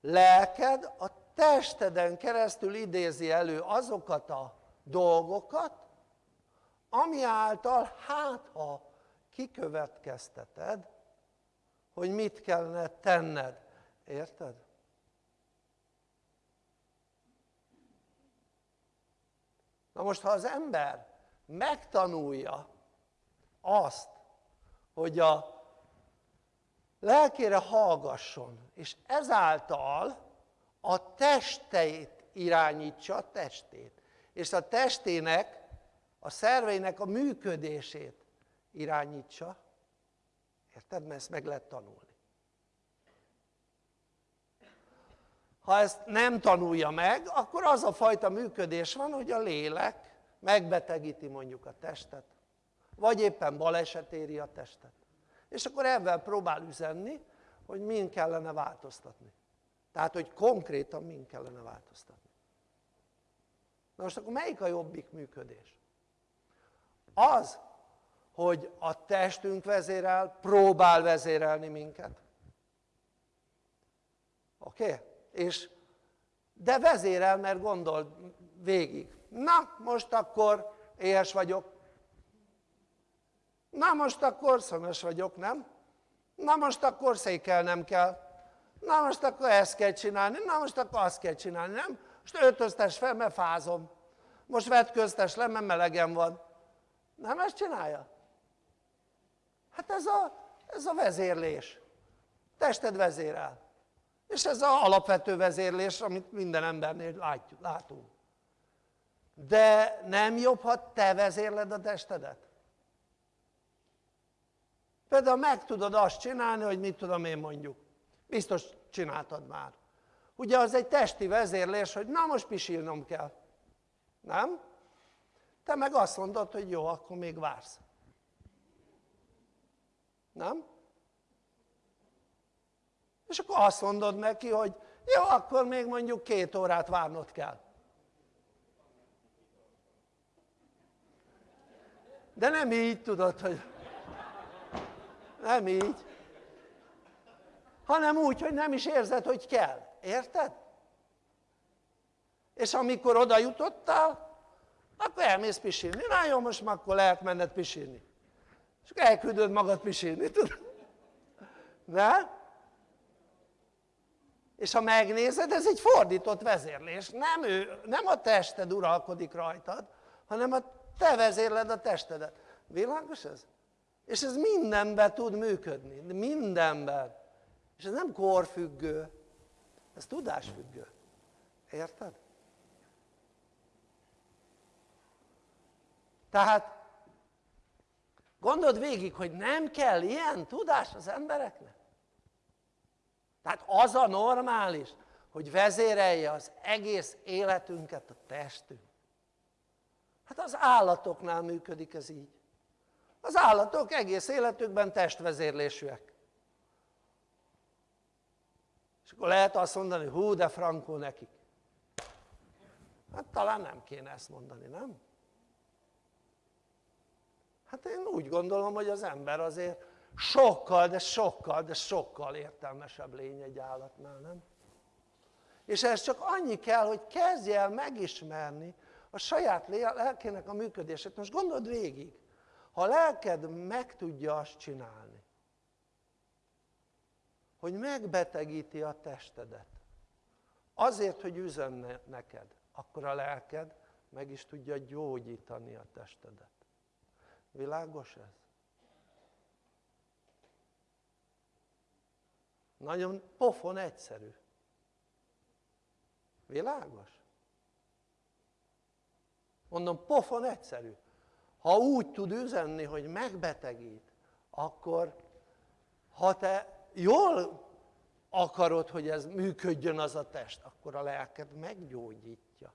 lelked a testeden keresztül idézi elő azokat a dolgokat, ami által hát ha kikövetkezteted, hogy mit kellene tenned. Érted? Na most, ha az ember megtanulja azt, hogy a lelkére hallgasson, és ezáltal a testeit irányítsa a testét, és a testének, a szerveinek a működését irányítsa, érted? Mert ezt meg lehet tanulni. Ha ezt nem tanulja meg, akkor az a fajta működés van, hogy a lélek megbetegíti mondjuk a testet, vagy éppen baleset éri a testet. És akkor ebben próbál üzenni, hogy min kellene változtatni. Tehát, hogy konkrétan min kellene változtatni. Na most akkor melyik a jobbik működés? Az, hogy a testünk vezérel, próbál vezérelni minket. Oké? Okay? És de vezérel, mert gondol végig, na most akkor éhes vagyok, na most akkor szomjas vagyok, nem? Na most akkor székelnem kell, na most akkor ezt kell csinálni, na most akkor azt kell csinálni, nem? Most öltöztes fel, mert fázom. Most vetköztes le, mert melegem van. Nem ezt csinálja? Hát ez a, ez a vezérlés. Tested vezérel. És ez az alapvető vezérlés, amit minden embernél látjuk, látunk. De nem jobb, ha te vezérled a testedet? Például meg tudod azt csinálni, hogy mit tudom én mondjuk. Biztos csináltad már. Ugye az egy testi vezérlés, hogy na most pisilnom kell. Nem? Te meg azt mondod, hogy jó, akkor még vársz. Nem? És akkor azt mondod neki, hogy jó, akkor még mondjuk két órát várnod kell. De nem így tudod, hogy nem így, hanem úgy, hogy nem is érzed, hogy kell. Érted? És amikor oda jutottál, akkor elmész pisilni. Na jó, most már akkor lehet menned pisilni. És akkor elküldöd magad pisilni, tudod? Ne? És ha megnézed, ez egy fordított vezérlés. Nem, ő, nem a tested uralkodik rajtad, hanem a te vezérled a testedet. Világos ez? És ez mindenben tud működni, mindenben. És ez nem korfüggő, ez tudásfüggő. Érted? Tehát gondold végig, hogy nem kell ilyen tudás az embereknek. Tehát az a normális, hogy vezérelje az egész életünket a testünk. Hát az állatoknál működik ez így. Az állatok egész életükben testvezérlésűek. És akkor lehet azt mondani, hú de frankó nekik. Hát talán nem kéne ezt mondani, nem? Hát én úgy gondolom, hogy az ember azért sokkal, de sokkal, de sokkal értelmesebb lény egy állatnál, nem? És ez csak annyi kell, hogy kezdj el megismerni a saját lelkének a működését. Most gondold végig, ha a lelked meg tudja azt csinálni, hogy megbetegíti a testedet, azért, hogy üzenne neked, akkor a lelked meg is tudja gyógyítani a testedet. Világos ez? Nagyon pofon egyszerű. Világos? Mondom, pofon egyszerű. Ha úgy tud üzenni, hogy megbetegít, akkor ha te jól akarod, hogy ez működjön az a test, akkor a lelked meggyógyítja.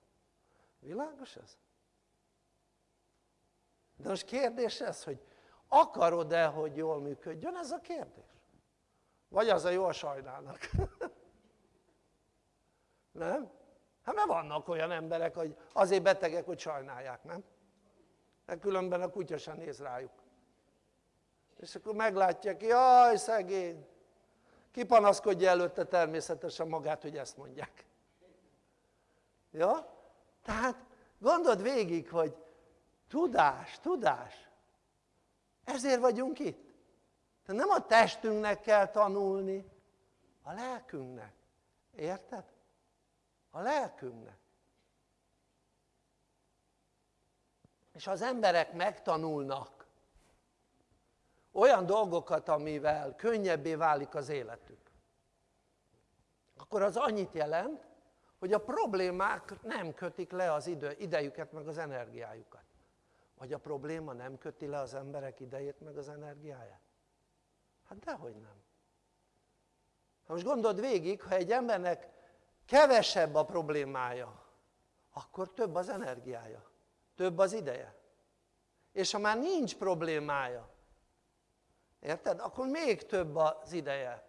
Világos ez? De most kérdés ez, hogy akarod-e, hogy jól működjön? Ez a kérdés. Vagy az a jól sajnálnak. [LAUGHS] nem? Hát mert vannak olyan emberek, hogy azért betegek, hogy sajnálják, nem? Mert különben a kutya sem néz rájuk. És akkor meglátják, jaj szegény, kipanaszkodja előtte természetesen magát, hogy ezt mondják. Ja? Tehát gondold végig, hogy tudás, tudás. Ezért vagyunk itt. Tehát nem a testünknek kell tanulni, a lelkünknek. Érted? A lelkünknek. És az emberek megtanulnak olyan dolgokat, amivel könnyebbé válik az életük, akkor az annyit jelent, hogy a problémák nem kötik le az idő, idejüket meg az energiájukat. Vagy a probléma nem köti le az emberek idejét meg az energiáját? Hát dehogy nem. Ha most gondold végig, ha egy embernek kevesebb a problémája, akkor több az energiája, több az ideje. És ha már nincs problémája, érted? Akkor még több az ideje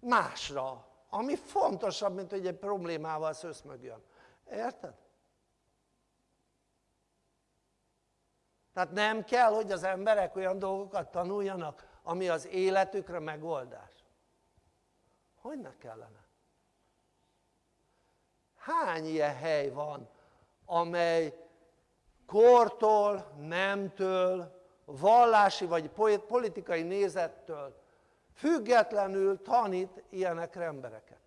másra, ami fontosabb, mint hogy egy problémával szöszmögjön. Érted? Tehát nem kell, hogy az emberek olyan dolgokat tanuljanak, ami az életükre megoldás. Hogy ne kellene? Hány ilyen hely van, amely kortól, nemtől, vallási vagy politikai nézettől függetlenül tanít ilyenekre embereket.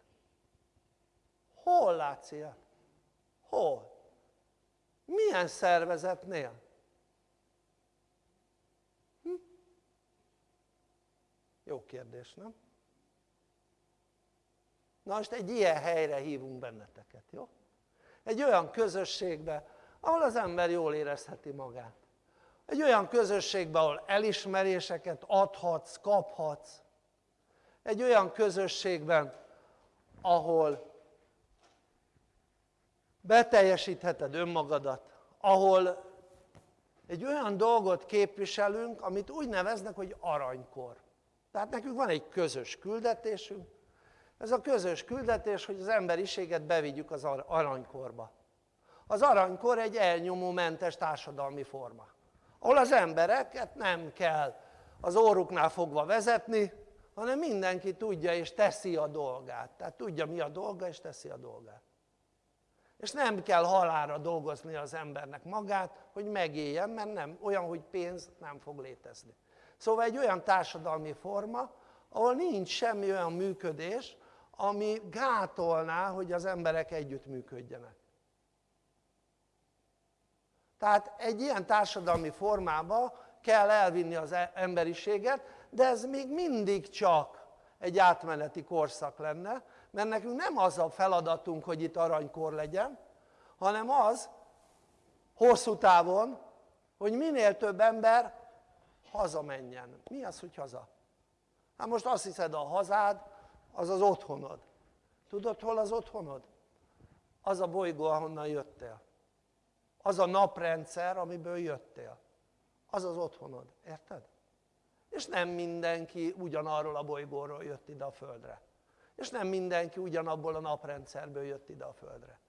Hol látsz ilyet? Hol? Milyen szervezetnél? Jó kérdés, nem? Na most egy ilyen helyre hívunk benneteket, jó? Egy olyan közösségbe, ahol az ember jól érezheti magát. Egy olyan közösségbe, ahol elismeréseket adhatsz, kaphatsz. Egy olyan közösségben, ahol beteljesítheted önmagadat, ahol egy olyan dolgot képviselünk, amit úgy neveznek, hogy aranykor. Tehát nekünk van egy közös küldetésünk, ez a közös küldetés, hogy az emberiséget bevigyük az aranykorba. Az aranykor egy elnyomómentes társadalmi forma, ahol az embereket nem kell az óruknál fogva vezetni, hanem mindenki tudja és teszi a dolgát. Tehát tudja mi a dolga és teszi a dolgát. És nem kell halára dolgozni az embernek magát, hogy megéljen, mert nem, olyan, hogy pénz nem fog létezni. Szóval egy olyan társadalmi forma, ahol nincs semmi olyan működés, ami gátolná, hogy az emberek együttműködjenek. Tehát egy ilyen társadalmi formába kell elvinni az e- emberiséget, de ez még mindig csak egy átmeneti korszak lenne, mert nekünk nem az a feladatunk, hogy itt aranykor legyen, hanem az hosszú távon, hogy minél több ember hazamenjen. Mi az, hogy haza? Hát most azt hiszed a hazád, az az otthonod. Tudod, hol az otthonod? Az a bolygó, ahonnan jöttél. Az a naprendszer, amiből jöttél. Az az otthonod, érted? És nem mindenki ugyanarról a bolygóról jött ide a Földre. És nem mindenki ugyanabból a naprendszerből jött ide a Földre.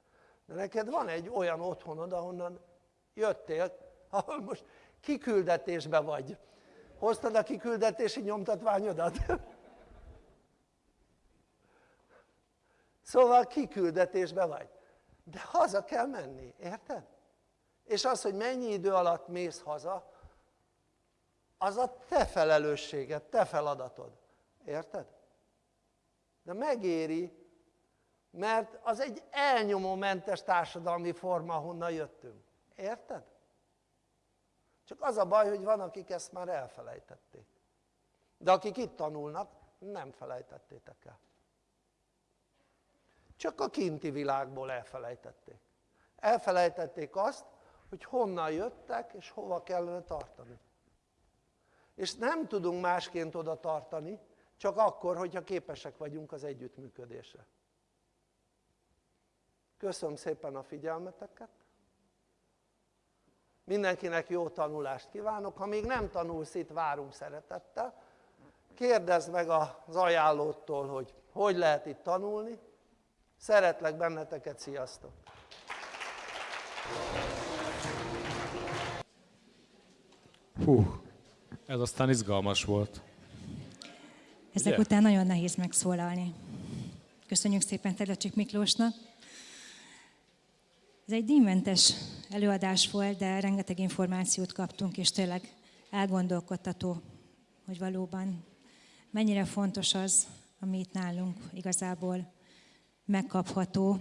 De neked van egy olyan otthonod, ahonnan jöttél, ahol most kiküldetésbe vagy. Hoztad a kiküldetési nyomtatványodat? Szóval kiküldetésbe vagy. De haza kell menni, érted? És az, hogy mennyi idő alatt mész haza, az a te felelősséged, te feladatod. Érted? De megéri, mert az egy elnyomómentes társadalmi forma, honnan jöttünk. Érted? Csak az a baj, hogy van, akik ezt már elfelejtették. De akik itt tanulnak, nem felejtettétek el csak a kinti világból elfelejtették. Elfelejtették azt, hogy honnan jöttek és hova kellene tartani. És nem tudunk másként oda tartani, csak akkor, hogyha képesek vagyunk az együttműködésre. Köszönöm szépen a figyelmeteket. Mindenkinek jó tanulást kívánok. Ha még nem tanulsz, itt várunk szeretettel. Kérdezd meg az ajánlótól, hogy hogy lehet itt tanulni. Szeretlek benneteket, sziasztok! Hú, ez aztán izgalmas volt. Ezek Ugye? után nagyon nehéz megszólalni. Köszönjük szépen Terlecsik Miklósnak. Ez egy díjmentes előadás volt, de rengeteg információt kaptunk, és tényleg elgondolkodtató, hogy valóban mennyire fontos az, ami itt nálunk igazából megkapható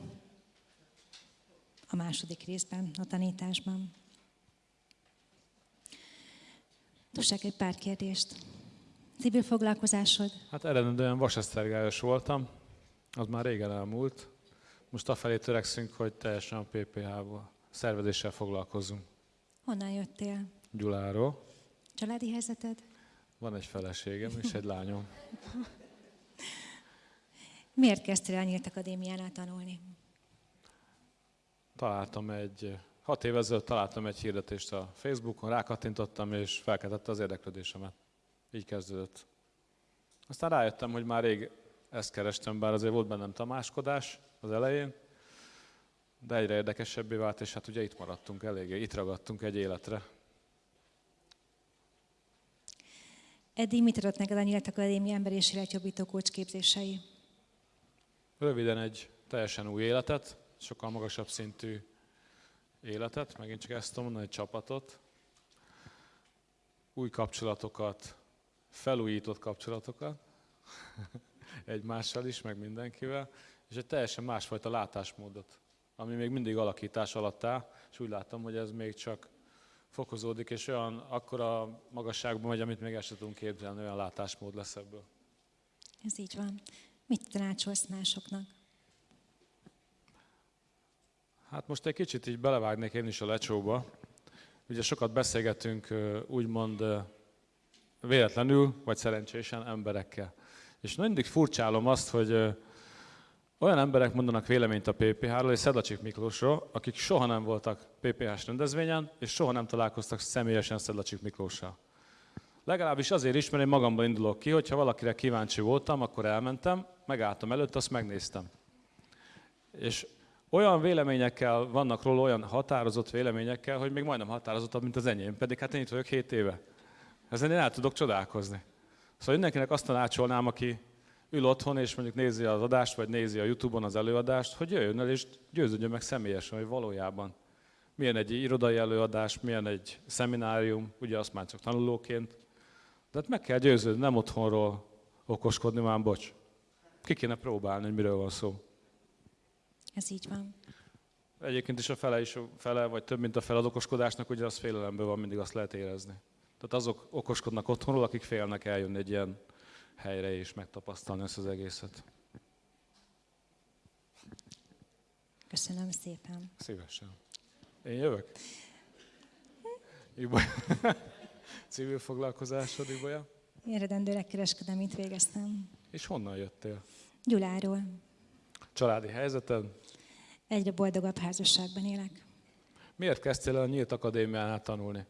a második részben, a tanításban. Tussák egy pár kérdést. Civil foglalkozásod? Hát eredendően vasesztergályos voltam, az már régen elmúlt. Most afelé törekszünk, hogy teljesen a PPH-val, szervezéssel foglalkozunk. Honnan jöttél? Gyuláról. Családi helyzeted? Van egy feleségem és egy lányom. [LAUGHS] Miért kezdtél el Nyílt Akadémiánál tanulni? Találtam egy, hat év ezelőtt találtam egy hirdetést a Facebookon, rákattintottam, és felkeltette az érdeklődésemet. Így kezdődött. Aztán rájöttem, hogy már rég ezt kerestem, bár azért volt bennem tamáskodás az elején, de egyre érdekesebbé vált, és hát ugye itt maradtunk eléggé, itt ragadtunk egy életre. Eddig mit adott neked a Nyílt Akadémia ember és életjobbító képzései? Röviden egy teljesen új életet, sokkal magasabb szintű életet, megint csak ezt tudom mondani, egy csapatot, új kapcsolatokat, felújított kapcsolatokat, [LAUGHS] egymással is, meg mindenkivel, és egy teljesen másfajta látásmódot, ami még mindig alakítás alatt áll, és úgy látom, hogy ez még csak fokozódik, és olyan akkora magasságban megy, amit még el sem tudunk képzelni, olyan látásmód lesz ebből. Ez így van. Mit tanácsolsz másoknak? Hát most egy kicsit így belevágnék én is a lecsóba. Ugye sokat beszélgetünk úgymond véletlenül, vagy szerencsésen emberekkel. És mindig furcsálom azt, hogy olyan emberek mondanak véleményt a PPH-ról és Szedlacsik Miklósról, akik soha nem voltak PPH-s rendezvényen, és soha nem találkoztak személyesen Szedlacsik Miklóssal. Legalábbis azért is, mert én magamban indulok ki, hogyha valakire kíváncsi voltam, akkor elmentem, megálltam előtt, azt megnéztem. És olyan véleményekkel vannak róla, olyan határozott véleményekkel, hogy még majdnem határozottabb, mint az enyém, pedig hát én itt vagyok 7 éve. Ezen én el tudok csodálkozni. Szóval mindenkinek azt tanácsolnám, aki ül otthon, és mondjuk nézi az adást, vagy nézi a Youtube-on az előadást, hogy jöjjön el, és győződjön meg személyesen, hogy valójában milyen egy irodai előadás, milyen egy szeminárium, ugye azt már csak tanulóként. De hát meg kell győződni, nem otthonról okoskodni, már bocs. Ki kéne próbálni, hogy miről van szó. Ez így van. Egyébként is a fele, is, fele vagy több, mint a fele az okoskodásnak, ugye az félelemből van, mindig azt lehet érezni. Tehát azok okoskodnak otthonról, akik félnek eljönni egy ilyen helyre és megtapasztalni ezt az egészet. Köszönöm szépen. Szívesen. Én jövök? Ibolya. [LAUGHS] Civil foglalkozásod, Ibolya? Én redendőleg kereskedelmit végeztem. És honnan jöttél? Gyuláról. Családi helyzeted? Egyre boldogabb házasságban élek. Miért kezdtél el a Nyílt Akadémiánál tanulni?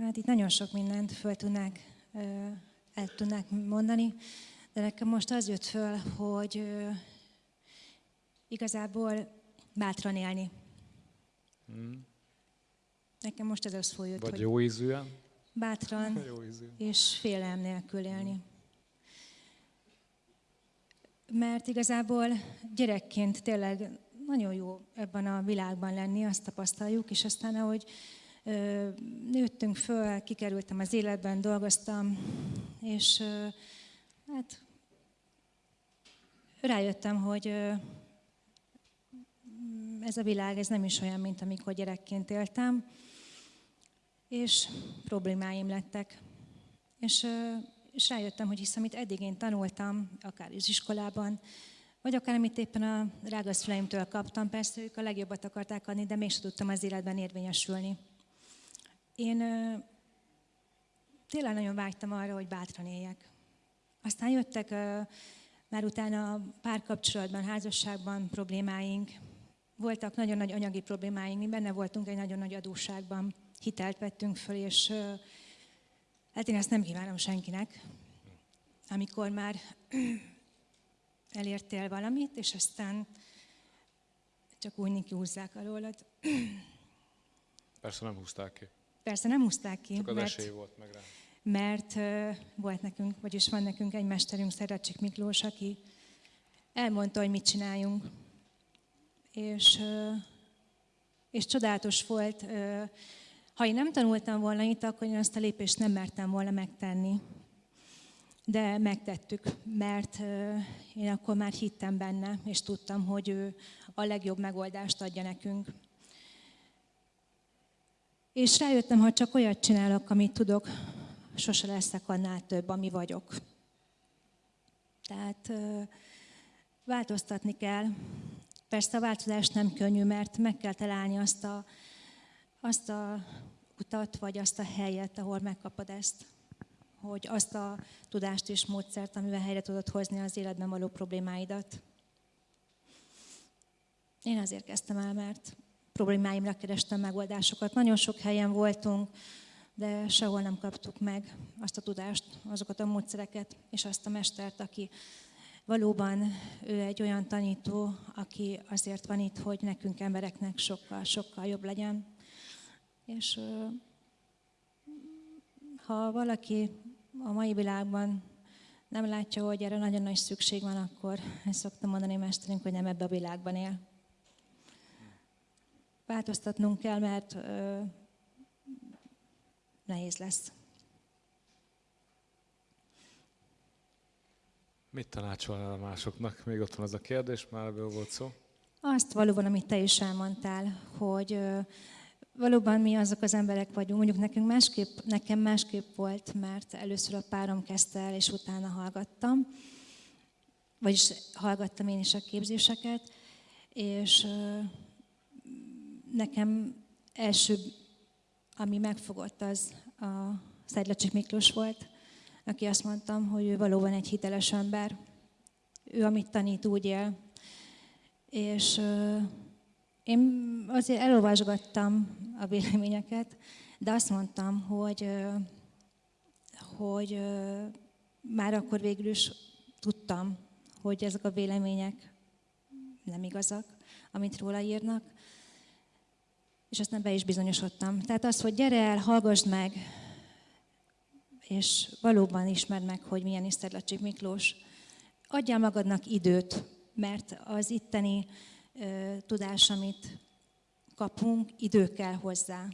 Hát itt nagyon sok mindent föl tudnák, el tudnák mondani, de nekem most az jött föl, hogy igazából bátran élni. Hmm. Nekem most ez az följött, Vagy hogy jó ízűen? Bátran [LAUGHS] jó ízűen. és félelem nélkül élni. Hmm. Mert igazából gyerekként tényleg nagyon jó ebben a világban lenni, azt tapasztaljuk, és aztán ahogy nőttünk föl, kikerültem az életben, dolgoztam, és hát rájöttem, hogy ez a világ ez nem is olyan, mint amikor gyerekként éltem, és problémáim lettek. És, és rájöttem, hogy hisz, amit eddig én tanultam, akár az iskolában, vagy akár amit éppen a rágaszfleimtől kaptam, persze ők a legjobbat akarták adni, de mégsem tudtam az életben érvényesülni. Én tényleg nagyon vágytam arra, hogy bátran éljek. Aztán jöttek már utána párkapcsolatban, házasságban problémáink, voltak nagyon nagy anyagi problémáink, mi benne voltunk egy nagyon nagy adósságban, hitelt vettünk föl, és hát én ezt nem kívánom senkinek, amikor már [CLEARS THROAT] elértél valamit, és aztán csak úgy húzzák alólad. [CLEARS THROAT] Persze nem húzták ki. Persze nem húzták ki. Csak az mert, esély volt meg rá. Mert uh, volt nekünk, vagyis van nekünk egy mesterünk, Szerecsik Miklós, aki elmondta, hogy mit csináljunk. És, uh, és csodálatos volt. Uh, ha én nem tanultam volna itt, akkor én azt a lépést nem mertem volna megtenni. De megtettük, mert én akkor már hittem benne, és tudtam, hogy ő a legjobb megoldást adja nekünk. És rájöttem, ha csak olyat csinálok, amit tudok, sose leszek annál több, ami vagyok. Tehát változtatni kell. Persze a változás nem könnyű, mert meg kell találni azt a, azt a utat, vagy azt a helyet, ahol megkapod ezt. Hogy azt a tudást és módszert, amivel helyre tudod hozni az életben való problémáidat. Én azért kezdtem el, mert problémáimra kerestem megoldásokat. Nagyon sok helyen voltunk, de sehol nem kaptuk meg azt a tudást, azokat a módszereket, és azt a mestert, aki valóban ő egy olyan tanító, aki azért van itt, hogy nekünk embereknek sokkal, sokkal jobb legyen. És ha valaki a mai világban nem látja, hogy erre nagyon nagy szükség van, akkor ezt szoktam mondani mesterünk, hogy nem ebbe a világban él változtatnunk kell, mert ö, nehéz lesz. Mit tanácsolnál a másoknak? Még ott van az a kérdés, már ebből volt szó. Azt valóban, amit te is elmondtál, hogy ö, valóban mi azok az emberek vagyunk, mondjuk nekünk másképp, nekem másképp volt, mert először a párom kezdte el, és utána hallgattam, vagyis hallgattam én is a képzéseket, és ö, nekem első, ami megfogott, az a Szedlacsik Miklós volt, aki azt mondtam, hogy ő valóban egy hiteles ember. Ő, amit tanít, úgy él. És ö, én azért elolvasgattam a véleményeket, de azt mondtam, hogy, ö, hogy ö, már akkor végül is tudtam, hogy ezek a vélemények nem igazak, amit róla írnak, és aztán be is bizonyosodtam. Tehát az, hogy gyere el, hallgassd meg, és valóban ismerd meg, hogy milyen Iszterlacsik Miklós. Adjál magadnak időt, mert az itteni ö, tudás, amit kapunk, idő kell hozzá,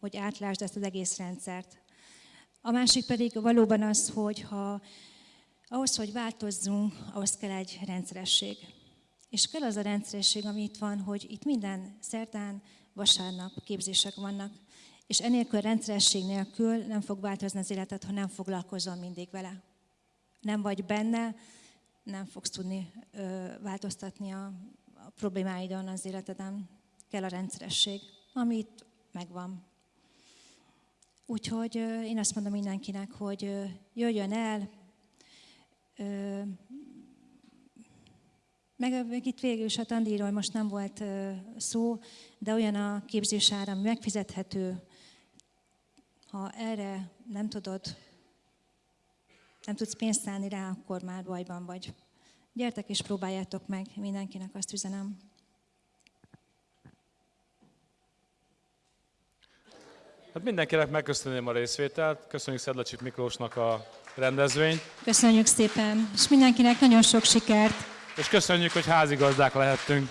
hogy átlásd ezt az egész rendszert. A másik pedig valóban az, hogy ha ahhoz, hogy változzunk, ahhoz kell egy rendszeresség. És kell az a rendszeresség, ami itt van, hogy itt minden szerdán, vasárnap képzések vannak. És enélkül rendszeresség nélkül nem fog változni az életed, ha nem foglalkozol mindig vele. Nem vagy benne, nem fogsz tudni ö, változtatni a, a problémáidon az életeden. Kell a rendszeresség, ami itt megvan. Úgyhogy ö, én azt mondom mindenkinek, hogy ö, jöjjön el, ö, meg, itt végül is a tandíról most nem volt szó, de olyan a képzésár, ami megfizethető, ha erre nem tudod, nem tudsz pénzt szállni rá, akkor már bajban vagy. Gyertek és próbáljátok meg, mindenkinek azt üzenem. Hát mindenkinek megköszönöm a részvételt, köszönjük Szedlacsik Miklósnak a rendezvényt, Köszönjük szépen, és mindenkinek nagyon sok sikert! És köszönjük, hogy házigazdák lehettünk.